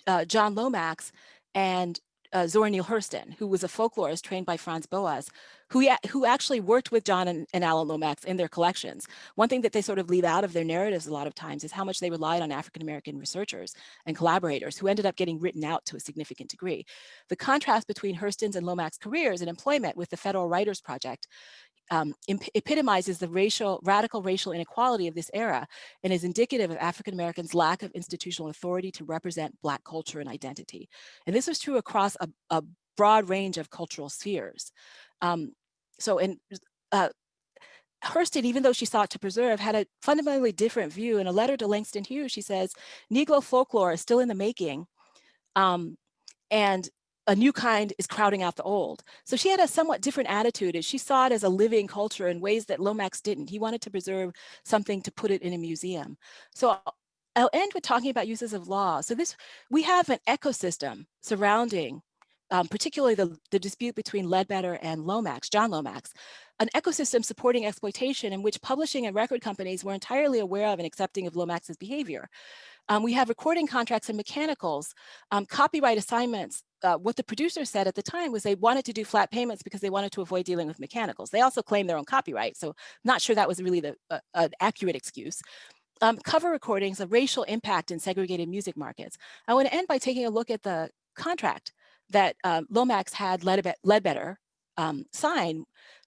uh, John Lomax and uh, Zora Neale Hurston, who was a folklorist trained by Franz Boas, who, who actually worked with John and, and Alan Lomax in their collections. One thing that they sort of leave out of their narratives a lot of times is how much they relied on African-American researchers and collaborators who ended up getting written out to a significant degree. The contrast between Hurston's and Lomax careers and employment with the Federal Writers Project um, epitomizes the racial, radical racial inequality of this era and is indicative of African Americans' lack of institutional authority to represent Black culture and identity. And this was true across a, a broad range of cultural spheres. Um, so, in uh, Hurston, even though she sought to preserve, had a fundamentally different view. In a letter to Langston Hughes, she says, Negro folklore is still in the making. Um, and a new kind is crowding out the old. So she had a somewhat different attitude as she saw it as a living culture in ways that Lomax didn't. He wanted to preserve something to put it in a museum. So I'll end with talking about uses of law. So this, we have an ecosystem surrounding um, particularly the, the dispute between Ledbetter and Lomax, John Lomax, an ecosystem supporting exploitation in which publishing and record companies were entirely aware of and accepting of Lomax's behavior. Um, we have recording contracts and mechanicals, um, copyright assignments. Uh, what the producer said at the time was they wanted to do flat payments because they wanted to avoid dealing with mechanicals. They also claim their own copyright, so not sure that was really the uh, an accurate excuse. Um, cover recordings of racial impact in segregated music markets. I want to end by taking a look at the contract that um, Lomax had Ledbetter um, sign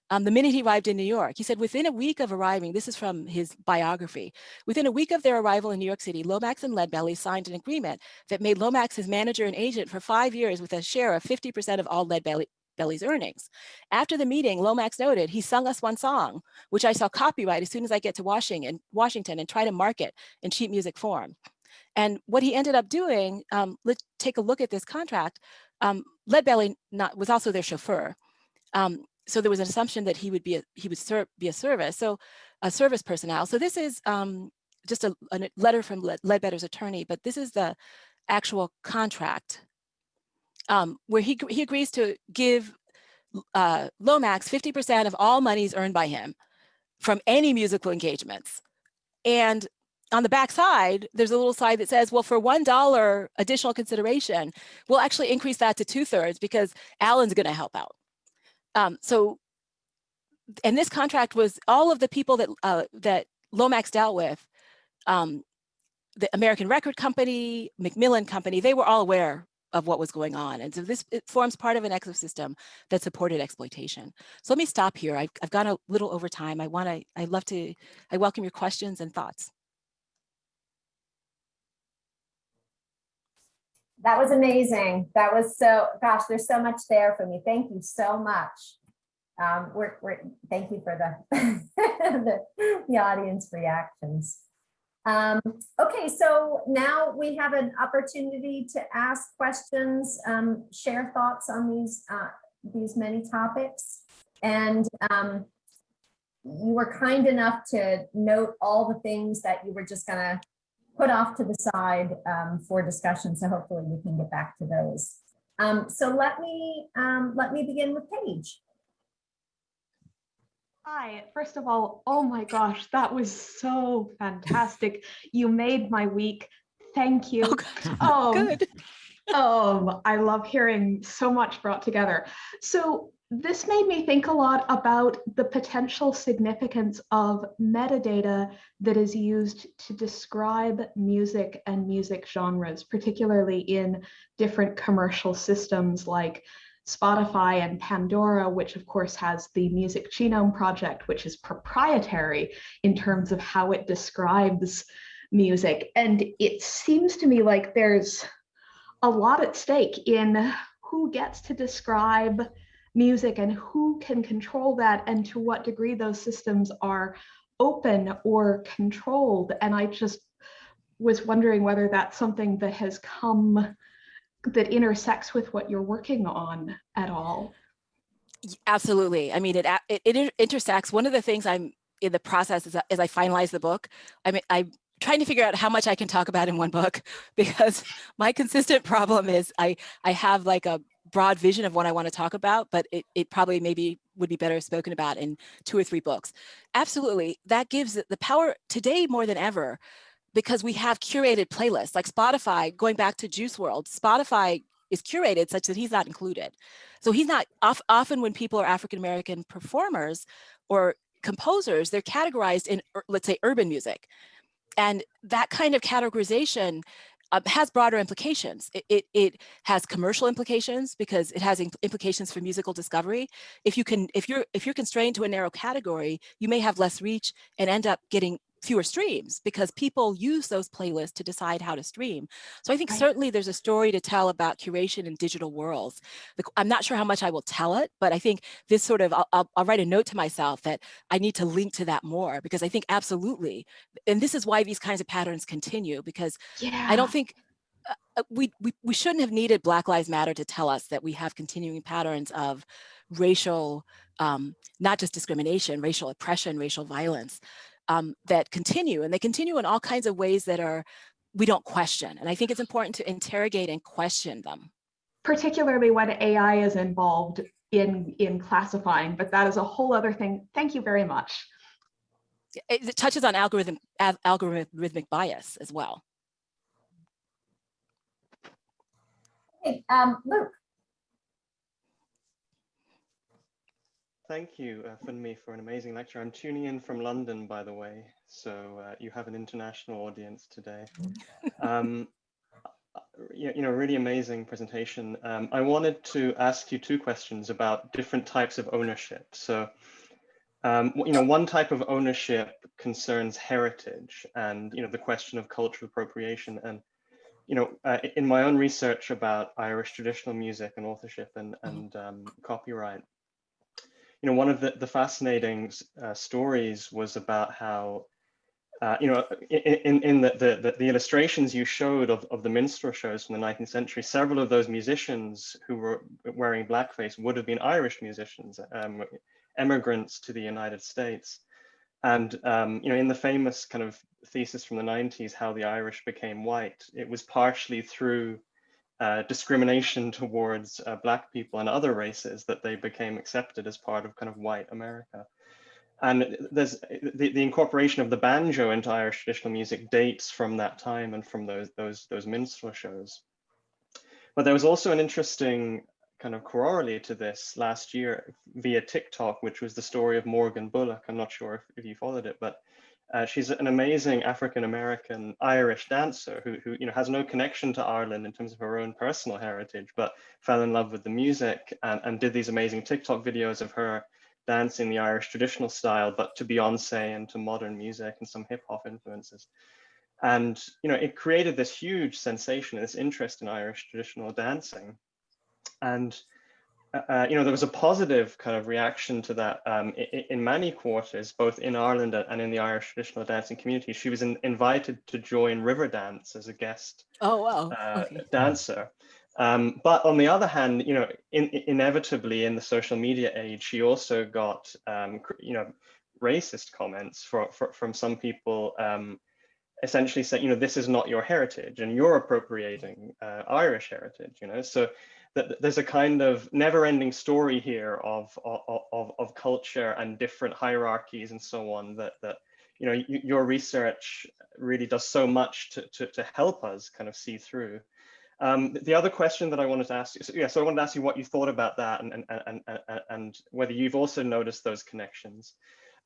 um, the minute he arrived in New York. He said within a week of arriving, this is from his biography, within a week of their arrival in New York City, Lomax and Leadbelly signed an agreement that made Lomax his manager and agent for five years with a share of 50% of all Leadbelly's earnings. After the meeting, Lomax noted, he sung us one song, which I saw copyright as soon as I get to Washington, Washington and try to market in sheet music form. And what he ended up doing, um, let's take a look at this contract. Um, Leadbelly not, was also their chauffeur. Um, so there was an assumption that he would be a, he would be a service, so a service personnel. So this is um, just a, a, letter from Ledbetter's attorney, but this is the actual contract um, where he, he agrees to give uh, Lomax 50% of all monies earned by him from any musical engagements. And on the back side, there's a little side that says, well, for $1 additional consideration, we'll actually increase that to two thirds because Alan's gonna help out. Um, so, and this contract was all of the people that uh, that Lomax dealt with, um, the American Record Company, Macmillan Company, they were all aware of what was going on. And so this it forms part of an ecosystem that supported exploitation. So let me stop here. I've, I've gone a little over time. I want to, I love to, I welcome your questions and thoughts. That was amazing. That was so, gosh, there's so much there for me. Thank you so much. Um, we're, we're, thank you for the, [LAUGHS] the, the, audience reactions. Um, okay, so now we have an opportunity to ask questions, um, share thoughts on these, uh, these many topics. And um, you were kind enough to note all the things that you were just gonna put off to the side um, for discussion. So hopefully we can get back to those. Um, so let me um, let me begin with Paige. Hi, first of all, oh my gosh, that was so fantastic. You made my week. Thank you. Oh, [LAUGHS] good. Um, um, I love hearing so much brought together. So this made me think a lot about the potential significance of metadata that is used to describe music and music genres, particularly in different commercial systems like Spotify and Pandora, which of course has the Music Genome Project, which is proprietary in terms of how it describes music. And it seems to me like there's a lot at stake in who gets to describe music and who can control that and to what degree those systems are open or controlled. And I just was wondering whether that's something that has come that intersects with what you're working on at all. Absolutely. I mean, it, it, it intersects. One of the things I'm in the process as, as I finalize the book, I mean, I'm trying to figure out how much I can talk about in one book [LAUGHS] because my consistent problem is I, I have like a broad vision of what I want to talk about, but it, it probably maybe would be better spoken about in two or three books. Absolutely, that gives the power today more than ever because we have curated playlists like Spotify, going back to Juice WRLD, Spotify is curated such that he's not included. So he's not, often when people are African-American performers or composers, they're categorized in, let's say, urban music. And that kind of categorization uh, has broader implications. It, it, it, has commercial implications because it has implications for musical discovery. If you can, if you're if you're constrained to a narrow category, you may have less reach and end up getting fewer streams because people use those playlists to decide how to stream. So I think right. certainly there's a story to tell about curation in digital worlds. I'm not sure how much I will tell it, but I think this sort of, I'll, I'll, I'll write a note to myself that I need to link to that more because I think absolutely, and this is why these kinds of patterns continue because yeah. I don't think uh, uh, we, we, we shouldn't have needed Black Lives Matter to tell us that we have continuing patterns of racial, um, not just discrimination, racial oppression, racial violence um, that continue and they continue in all kinds of ways that are we don't question. And I think it's important to interrogate and question them. Particularly when AI is involved in, in classifying, but that is a whole other thing. Thank you very much. It, it touches on algorithm, algorithmic bias as well. Hey, um, Luke. Thank you, uh, Funmi, for an amazing lecture. I'm tuning in from London, by the way, so uh, you have an international audience today. [LAUGHS] Um, you know, really amazing presentation. Um, I wanted to ask you two questions about different types of ownership. So, um, you know, one type of ownership concerns heritage and, you know, the question of cultural appropriation. And, you know, uh, in my own research about Irish traditional music and authorship and, and um, copyright, you know, one of the, the fascinating uh, stories was about how, uh, you know, in, in the, the, the, illustrations you showed of, of the minstrel shows from the 19th century, several of those musicians who were wearing blackface would have been Irish musicians, um, immigrants to the United States. And, um, you know, in the famous kind of thesis from the 90s, how the Irish became white, it was partially through uh, discrimination towards uh, black people and other races that they became accepted as part of kind of white America. And there's the, the incorporation of the banjo into Irish traditional music dates from that time and from those, those, those minstrel shows. But there was also an interesting kind of corollary to this last year via TikTok, which was the story of Morgan Bullock. I'm not sure if, if you followed it, but uh, she's an amazing African-American Irish dancer who, who, you know, has no connection to Ireland in terms of her own personal heritage, but fell in love with the music and, and did these amazing TikTok videos of her dancing the Irish traditional style, but to Beyonce and to modern music and some hip hop influences. And, you know, it created this huge sensation, this interest in Irish traditional dancing. And uh, uh, you know, there was a positive kind of reaction to that um, in, in, many quarters, both in Ireland and in the Irish traditional dancing community. She was in, invited to join Riverdance as a guest oh, wow. uh, okay. dancer. Um, but on the other hand, you know, in, inevitably in the social media age, she also got, um, you know, racist comments for, for, from some people um, essentially saying, you know, this is not your heritage and you're appropriating uh, Irish heritage, you know, so that there's a kind of never-ending story here of, of, of, of, culture and different hierarchies and so on that, that you know, your research really does so much to, to, to help us kind of see through. Um, the other question that I wanted to ask you, so, yeah, so I wanted to ask you what you thought about that and, and, and, and, and whether you've also noticed those connections.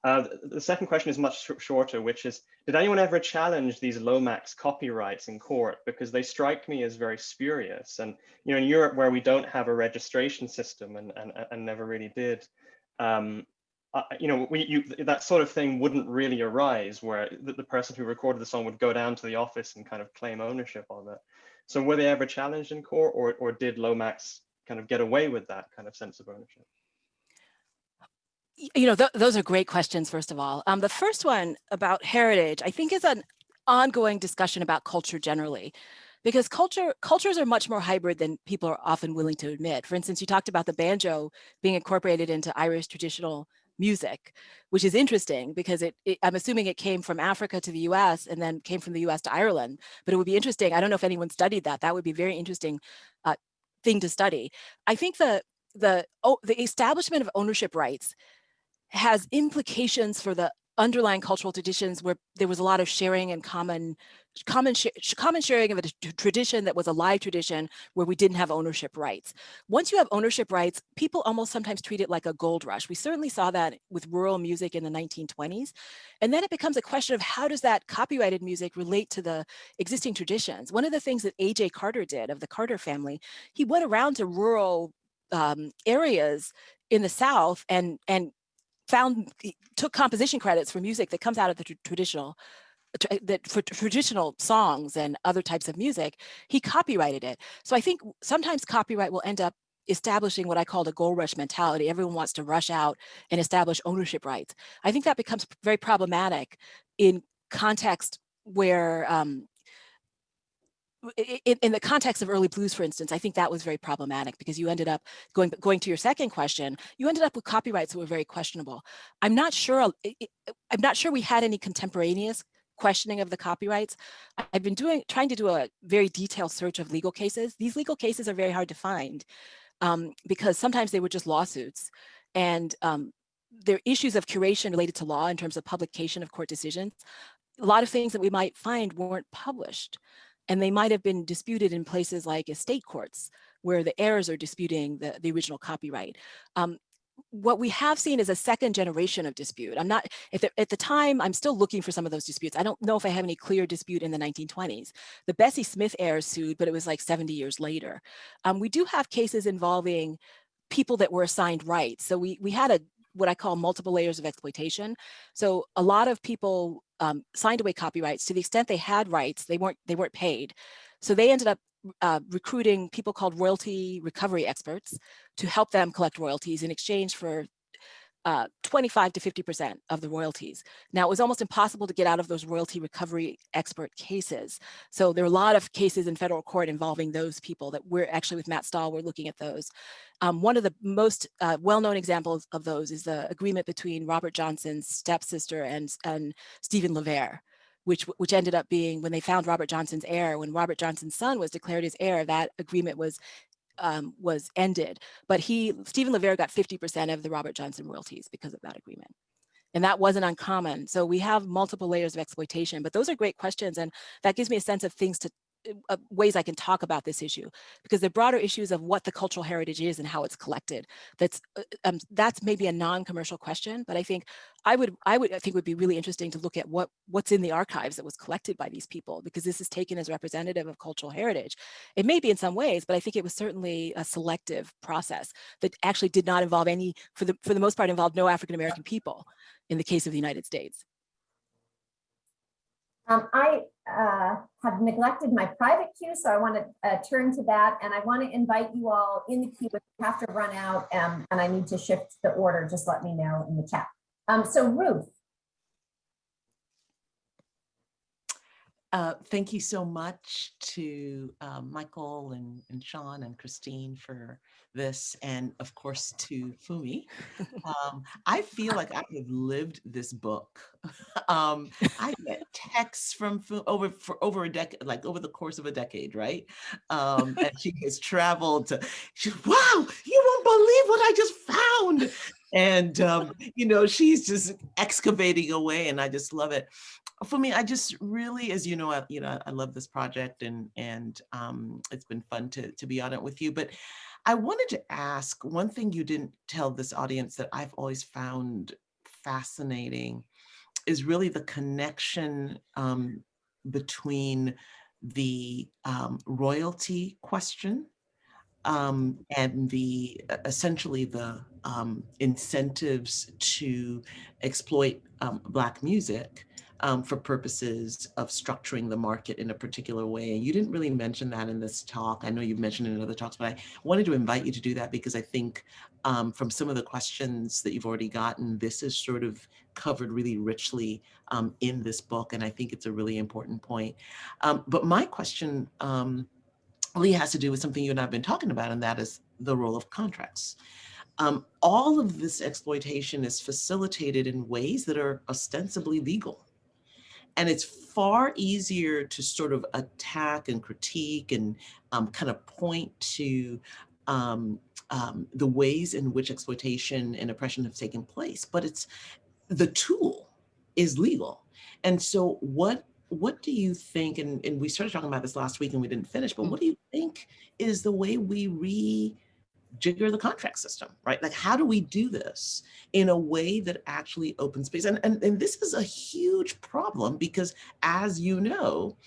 Uh, the second question is much sh shorter, which is, did anyone ever challenge these Lomax copyrights in court? Because they strike me as very spurious. And, you know, in Europe where we don't have a registration system and, and, and never really did, um, uh, you know, we, you, that sort of thing wouldn't really arise where the, the, person who recorded the song would go down to the office and kind of claim ownership of it. So were they ever challenged in court or, or did Lomax kind of get away with that kind of sense of ownership? You know, th those are great questions, first of all. Um, the first one about heritage, I think is an ongoing discussion about culture generally, because culture cultures are much more hybrid than people are often willing to admit. For instance, you talked about the banjo being incorporated into Irish traditional music, which is interesting because it, it, I'm assuming it came from Africa to the US and then came from the US to Ireland. But it would be interesting. I don't know if anyone studied that. That would be very interesting uh, thing to study. I think the the oh, the establishment of ownership rights has implications for the underlying cultural traditions where there was a lot of sharing and common common sh common sharing of a tradition that was a live tradition where we didn't have ownership rights. Once you have ownership rights, people almost sometimes treat it like a gold rush. We certainly saw that with rural music in the 1920s. And then it becomes a question of how does that copyrighted music relate to the existing traditions? One of the things that A.J. Carter did of the Carter family, he went around to rural um, areas in the South and, and found took composition credits for music that comes out of the tr traditional uh, that for traditional songs and other types of music, he copyrighted it. So I think sometimes copyright will end up establishing what I call the gold rush mentality. Everyone wants to rush out and establish ownership rights. I think that becomes very problematic in context where um, in, in, the context of early blues, for instance, I think that was very problematic because you ended up going going to your second question, you ended up with copyrights that were very questionable. I'm not sure I'm not sure we had any contemporaneous questioning of the copyrights. I've been doing trying to do a very detailed search of legal cases. These legal cases are very hard to find um, because sometimes they were just lawsuits and um, there are issues of curation related to law in terms of publication of court decisions. A lot of things that we might find weren't published. And they might have been disputed in places like estate courts, where the heirs are disputing the, the original copyright. Um, what we have seen is a second generation of dispute. I'm not, at the time, I'm still looking for some of those disputes. I don't know if I have any clear dispute in the 1920s. The Bessie Smith heirs sued, but it was like 70 years later. Um, we do have cases involving people that were assigned rights. So we, we had a what I call multiple layers of exploitation. So a lot of people um, signed away copyrights to the extent they had rights, they weren't, they weren't paid. So they ended up uh, recruiting people called royalty recovery experts to help them collect royalties in exchange for uh, 25 to 50% of the royalties. Now, it was almost impossible to get out of those royalty recovery expert cases. So there are a lot of cases in federal court involving those people that we're actually with Matt Stahl, we're looking at those. Um, one of the most uh, well-known examples of those is the agreement between Robert Johnson's stepsister and, and Stephen LaVere which which ended up being when they found Robert Johnson's heir, when Robert Johnson's son was declared his heir, that agreement was um, was ended. But he, Stephen LaVere got 50% of the Robert Johnson royalties because of that agreement. And that wasn't uncommon. So we have multiple layers of exploitation, but those are great questions. And that gives me a sense of things to uh, ways I can talk about this issue because the broader issues of what the cultural heritage is and how it's collected. That's uh, um, that's maybe a non-commercial question, but I think I would I would I think would be really interesting to look at what what's in the archives that was collected by these people because this is taken as representative of cultural heritage. It may be in some ways, but I think it was certainly a selective process that actually did not involve any for the for the most part involved no African American people in the case of the United States. Um, I uh, have neglected my private queue, so I want to uh, turn to that. And I want to invite you all in the queue if you have to run out um, and I need to shift the order, just let me know in the chat. Um, so Ruth. Uh, thank you so much to uh, Michael and, and Sean and Christine for this, and of course to Funmi. Um, I feel like I have lived this book. [LAUGHS] um, I get texts from Funmi over for over a decade, like over the course of a decade, right? Um, and she has traveled to. She, wow, you won't believe what I just found. And um, [LAUGHS] you know, she's just excavating away, and I just love it for me, I just really, as you know, I, you know, I love this project and and um, it's been fun to to be on it with you. But I wanted to ask one thing you didn't tell this audience that I've always found fascinating is really the connection um, between the um, royalty question um, and the essentially the um, incentives to exploit um, Black music um, for purposes of structuring the market in a particular way. And you didn't really mention that in this talk. I know you've mentioned it in other talks, but I wanted to invite you to do that because I think um, from some of the questions that you've already gotten, this is sort of covered really richly um, in this book. And I think it's a really important point. But my question really has to do with something you and I have been talking about, and that is the role of contracts. Um, all of this exploitation is facilitated in ways that are ostensibly legal. And it's far easier to sort of attack and critique and um, kind of point to um, um, the ways in which exploitation and oppression have taken place, but it's the tool is legal. And so what what do you think, and, and we started talking about this last week and we didn't finish, but mm. what do you think is the way we rejigger the contract system, right? Like, how do we do this in a way that actually opens space? And, and, and this is a huge problem because as you know,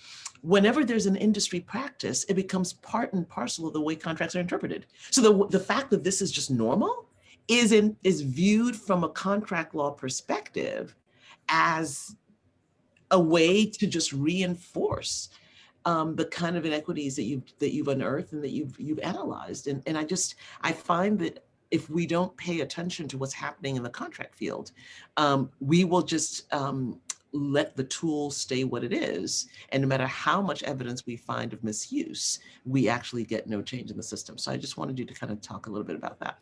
whenever there's an industry practice, it becomes part and parcel of the way contracts are interpreted. So the, the fact that this is just normal is, in, is viewed from a contract law perspective as a way to just reinforce um, the kind of inequities that you've that you've unearthed and that you've you've analyzed. And, and I just I find that if we don't pay attention to what's happening in the contract field, um, we will just um, let the tool stay what it is. And no matter how much evidence we find of misuse, we actually get no change in the system. So I just wanted you to kind of talk a little bit about that.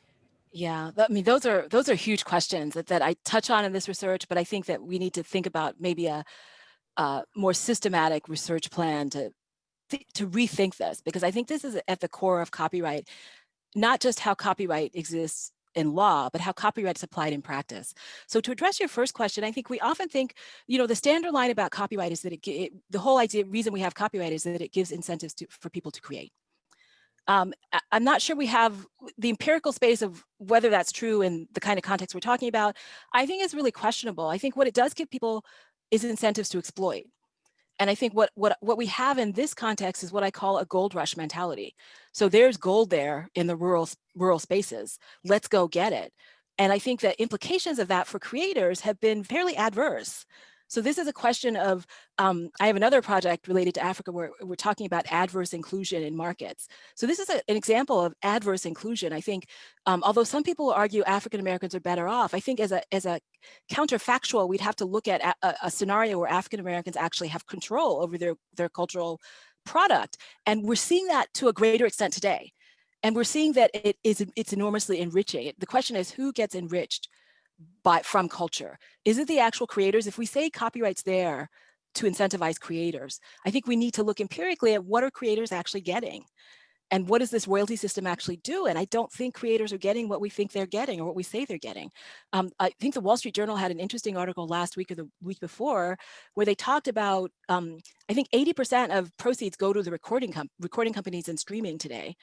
Yeah, I mean, those are those are huge questions that, that I touch on in this research, but I think that we need to think about maybe a uh, more systematic research plan to to rethink this because I think this is at the core of copyright, not just how copyright exists in law, but how copyright is applied in practice. So to address your first question, I think we often think, you know, the standard line about copyright is that it, it the whole idea reason we have copyright is that it gives incentives to, for people to create. Um, I'm not sure we have the empirical space of whether that's true in the kind of context we're talking about. I think is really questionable. I think what it does give people is incentives to exploit. And I think what, what, what we have in this context is what I call a gold rush mentality. So there's gold there in the rural, rural spaces. Let's go get it. And I think the implications of that for creators have been fairly adverse. So this is a question of, um, I have another project related to Africa where we're talking about adverse inclusion in markets. So this is a, an example of adverse inclusion. I think, um, although some people argue African Americans are better off, I think as a, as a counterfactual, we'd have to look at a, a scenario where African Americans actually have control over their, their cultural product. And we're seeing that to a greater extent today. And we're seeing that it is it's enormously enriching. The question is who gets enriched by from culture? Is it the actual creators? If we say copyrights there to incentivize creators, I think we need to look empirically at what are creators actually getting? And what does this royalty system actually do? And I don't think creators are getting what we think they're getting or what we say they're getting. Um, I think the Wall Street Journal had an interesting article last week or the week before where they talked about, um, I think 80% of proceeds go to the recording, com recording companies and streaming today.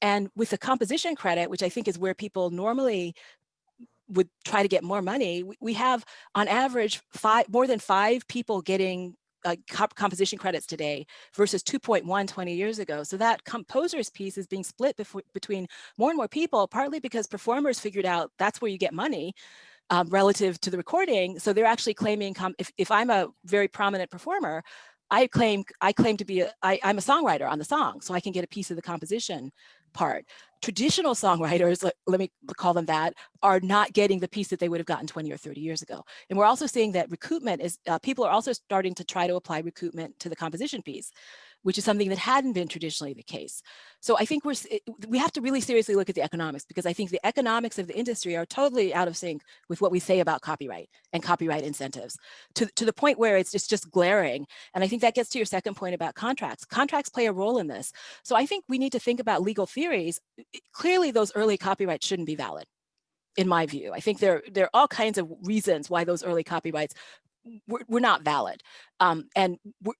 And with the composition credit, which I think is where people normally would try to get more money, we have on average five more than five people getting uh, comp composition credits today versus 2.1 20 years ago. So that composers piece is being split between more and more people, partly because performers figured out that's where you get money um, relative to the recording. So they're actually claiming, if, if I'm a very prominent performer, I claim I claim to be a, I, I'm a songwriter on the song, so I can get a piece of the composition part. Traditional songwriters, let, let, me call them that, are not getting the piece that they would have gotten 20 or 30 years ago. And we're also seeing that recoupment is, uh, people are also starting to try to apply recoupment to the composition piece which is something that hadn't been traditionally the case. So I think we're, we have to really seriously look at the economics because I think the economics of the industry are totally out of sync with what we say about copyright and copyright incentives to, to the point where it's just, just glaring. And I think that gets to your second point about contracts. Contracts play a role in this. So I think we need to think about legal theories. Clearly those early copyrights shouldn't be valid in my view. I think there, there are all kinds of reasons why those early copyrights were, were not valid. Um, and,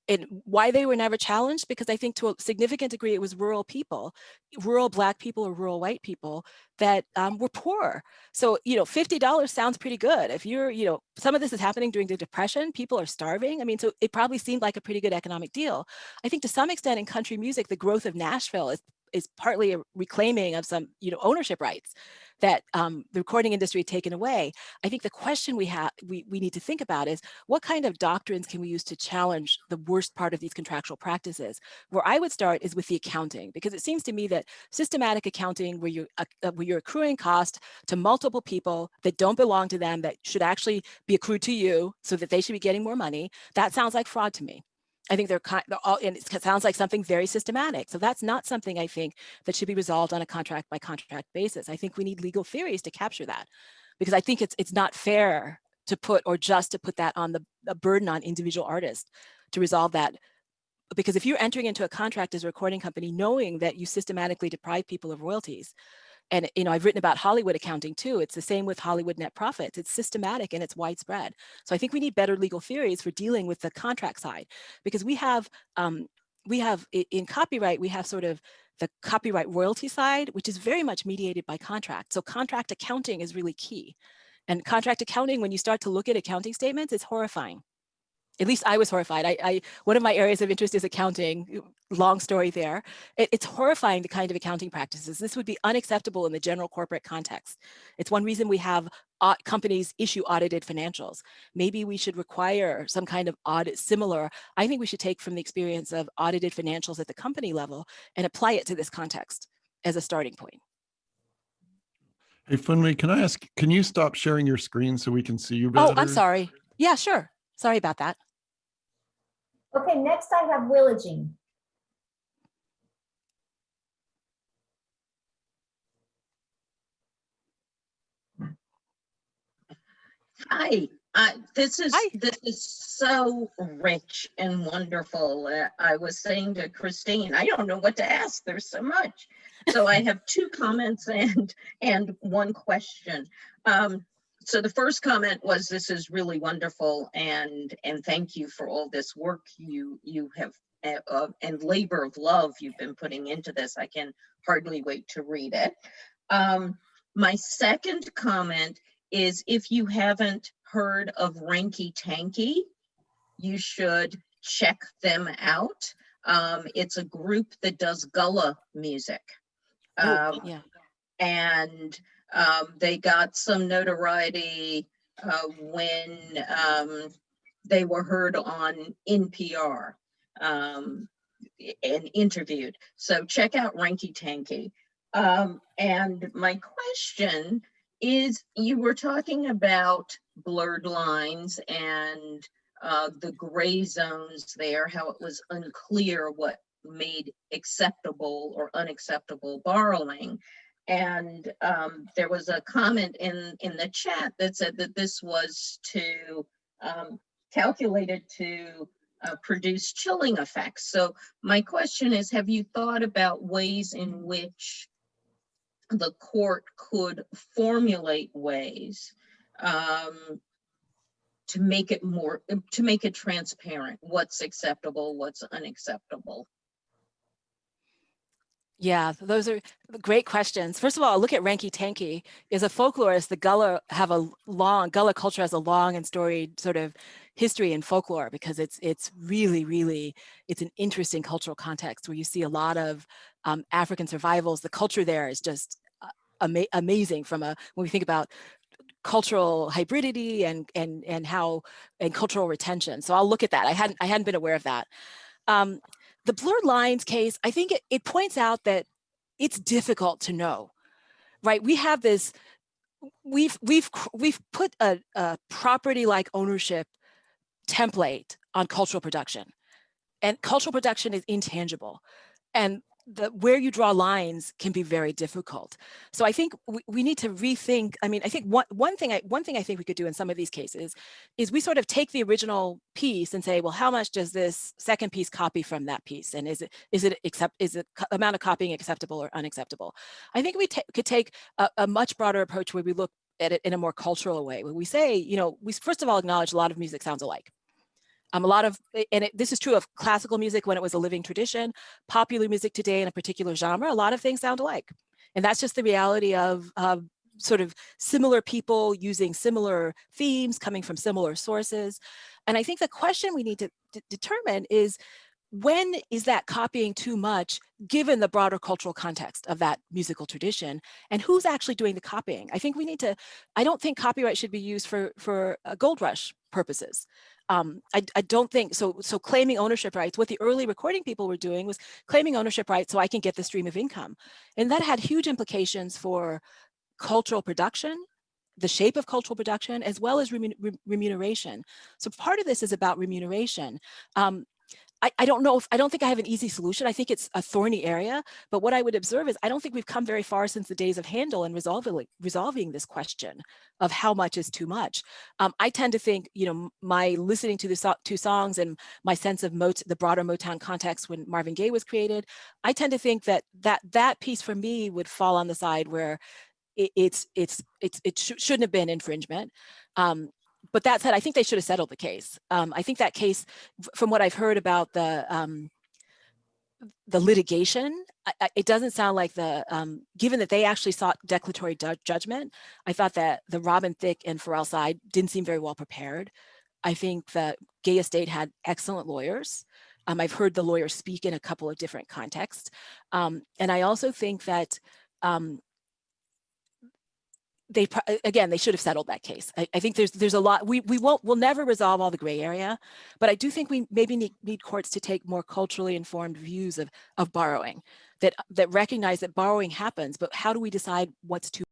and why they were never challenged, because I think to a significant degree, it was rural people, rural black people or rural white people that um, were poor. So, you know, $50 sounds pretty good. If you're, you know, some of this is happening during the depression, people are starving. I mean, so it probably seemed like a pretty good economic deal. I think to some extent in country music, the growth of Nashville is is partly a reclaiming of some you know ownership rights that um, the recording industry had taken away. I think the question we have we, we need to think about is what kind of doctrines can we use to challenge the worst part of these contractual practices? Where I would start is with the accounting, because it seems to me that systematic accounting where you're, uh, where you're accruing cost to multiple people that don't belong to them that should actually be accrued to you so that they should be getting more money, that sounds like fraud to me. I think they're, kind, all, and it sounds like something very systematic. So that's not something I think that should be resolved on a contract by contract basis. I think we need legal theories to capture that because I think it's it's not fair to put or just to put that on the burden on individual artists to resolve that. Because if you're entering into a contract as a recording company, knowing that you systematically deprive people of royalties, and you know, I've written about Hollywood accounting too. It's the same with Hollywood net profits. It's systematic and it's widespread. So I think we need better legal theories for dealing with the contract side because we have um, we have in copyright, we have sort of the copyright royalty side, which is very much mediated by contract. So contract accounting is really key. And contract accounting, when you start to look at accounting statements, it's horrifying at least I was horrified. I, I, one of my areas of interest is accounting. Long story there. It, it's horrifying the kind of accounting practices. This would be unacceptable in the general corporate context. It's one reason we have companies issue audited financials. Maybe we should require some kind of audit similar. I think we should take from the experience of audited financials at the company level and apply it to this context as a starting point. Hey, Funmi, can I ask, can you stop sharing your screen so we can see you better? Oh, I'm sorry. Yeah, sure. Sorry about that. Okay, next I have Willa Jean. Hi, I, this is, Hi. this is so rich and wonderful. Uh, I was saying to Christine, I don't know what to ask. There's so much. So I [LAUGHS] have two comments and, and one question. Um, so the first comment was, this is really wonderful and, and thank you for all this work you, you have, uh, and labor of love you've been putting into this. I can hardly wait to read it. Um, my second comment is if you haven't heard of Ranky Tanky, you should check them out. Um, it's a group that does gullah music. Oh, Um, yeah. and um, they got some notoriety uh, when um, they were heard on NPR um, and interviewed. So check out Ranky Tanky. Um, and my question is, you were talking about blurred lines and uh, the gray zones there, how it was unclear what made acceptable or unacceptable borrowing. And um, there was a comment in, in the chat that said that this was to, um, calculated to uh, produce chilling effects. So my question is, have you thought about ways in which the court could formulate ways um, to make it more, to make it transparent, what's acceptable, what's unacceptable? Yeah, those are great questions. First of all, look at Ranky Tanky. Is a folklorist. The Gullah have a long Gullah culture has a long and storied sort of history in folklore because it's it's really really it's an interesting cultural context where you see a lot of um, African survivals. The culture there is just uh, ama amazing from a when we think about cultural hybridity and and and how and cultural retention. So I'll look at that. I hadn't I hadn't been aware of that. Um, the blurred lines case, I think it, it points out that it's difficult to know, right? We have this, we've, we've, we've put a, a property like ownership template on cultural production, and cultural production is intangible, and the where you draw lines can be very difficult. So I think we, we need to rethink. I mean, I think one one thing I one thing I think we could do in some of these cases is we sort of take the original piece and say, well, how much does this second piece copy from that piece, and is it is it accept is the amount of copying acceptable or unacceptable? I think we could take a, a much broader approach where we look at it in a more cultural way, where we say, you know, we first of all acknowledge a lot of music sounds alike. Um, a lot of, and it, this is true of classical music when it was a living tradition, popular music today in a particular genre, a lot of things sound alike. And that's just the reality of, of sort of similar people using similar themes coming from similar sources. And I think the question we need to determine is when is that copying too much given the broader cultural context of that musical tradition and who's actually doing the copying? I think we need to, I don't think copyright should be used for, for uh, gold rush purposes. Um, I, I don't think so. So claiming ownership rights, what the early recording people were doing was claiming ownership rights so I can get the stream of income. And that had huge implications for cultural production, the shape of cultural production, as well as remun- remuneration. So part of this is about remuneration. Um, I, I don't know if I don't think I have an easy solution. I think it's a thorny area, but what I would observe is I don't think we've come very far since the days of Handel in resolving resolving this question of how much is too much. Um, I tend to think, you know, my listening to the so- two songs and my sense of Mot- the broader Motown context when Marvin Gaye was created, I tend to think that that that piece for me would fall on the side where it, it's it's it's it sh- shouldn't have been infringement. Um, but that said, I think they should have settled the case. Um, I think that case, from what I've heard about the um, the litigation, I, I- it doesn't sound like the um, given that they actually sought declaratory judgment. I thought that the Robin Thicke and Pharrell side didn't seem very well prepared. I think that Gaye Estate had excellent lawyers. Um, I've heard the lawyers speak in a couple of different contexts, um, and I also think that um, they again they should have settled that case. I, I think there's there's a lot we we won't we'll never resolve all the gray area but i do think we maybe need, need courts to take more culturally informed views of of borrowing that that recognize that borrowing happens but how do we decide what's too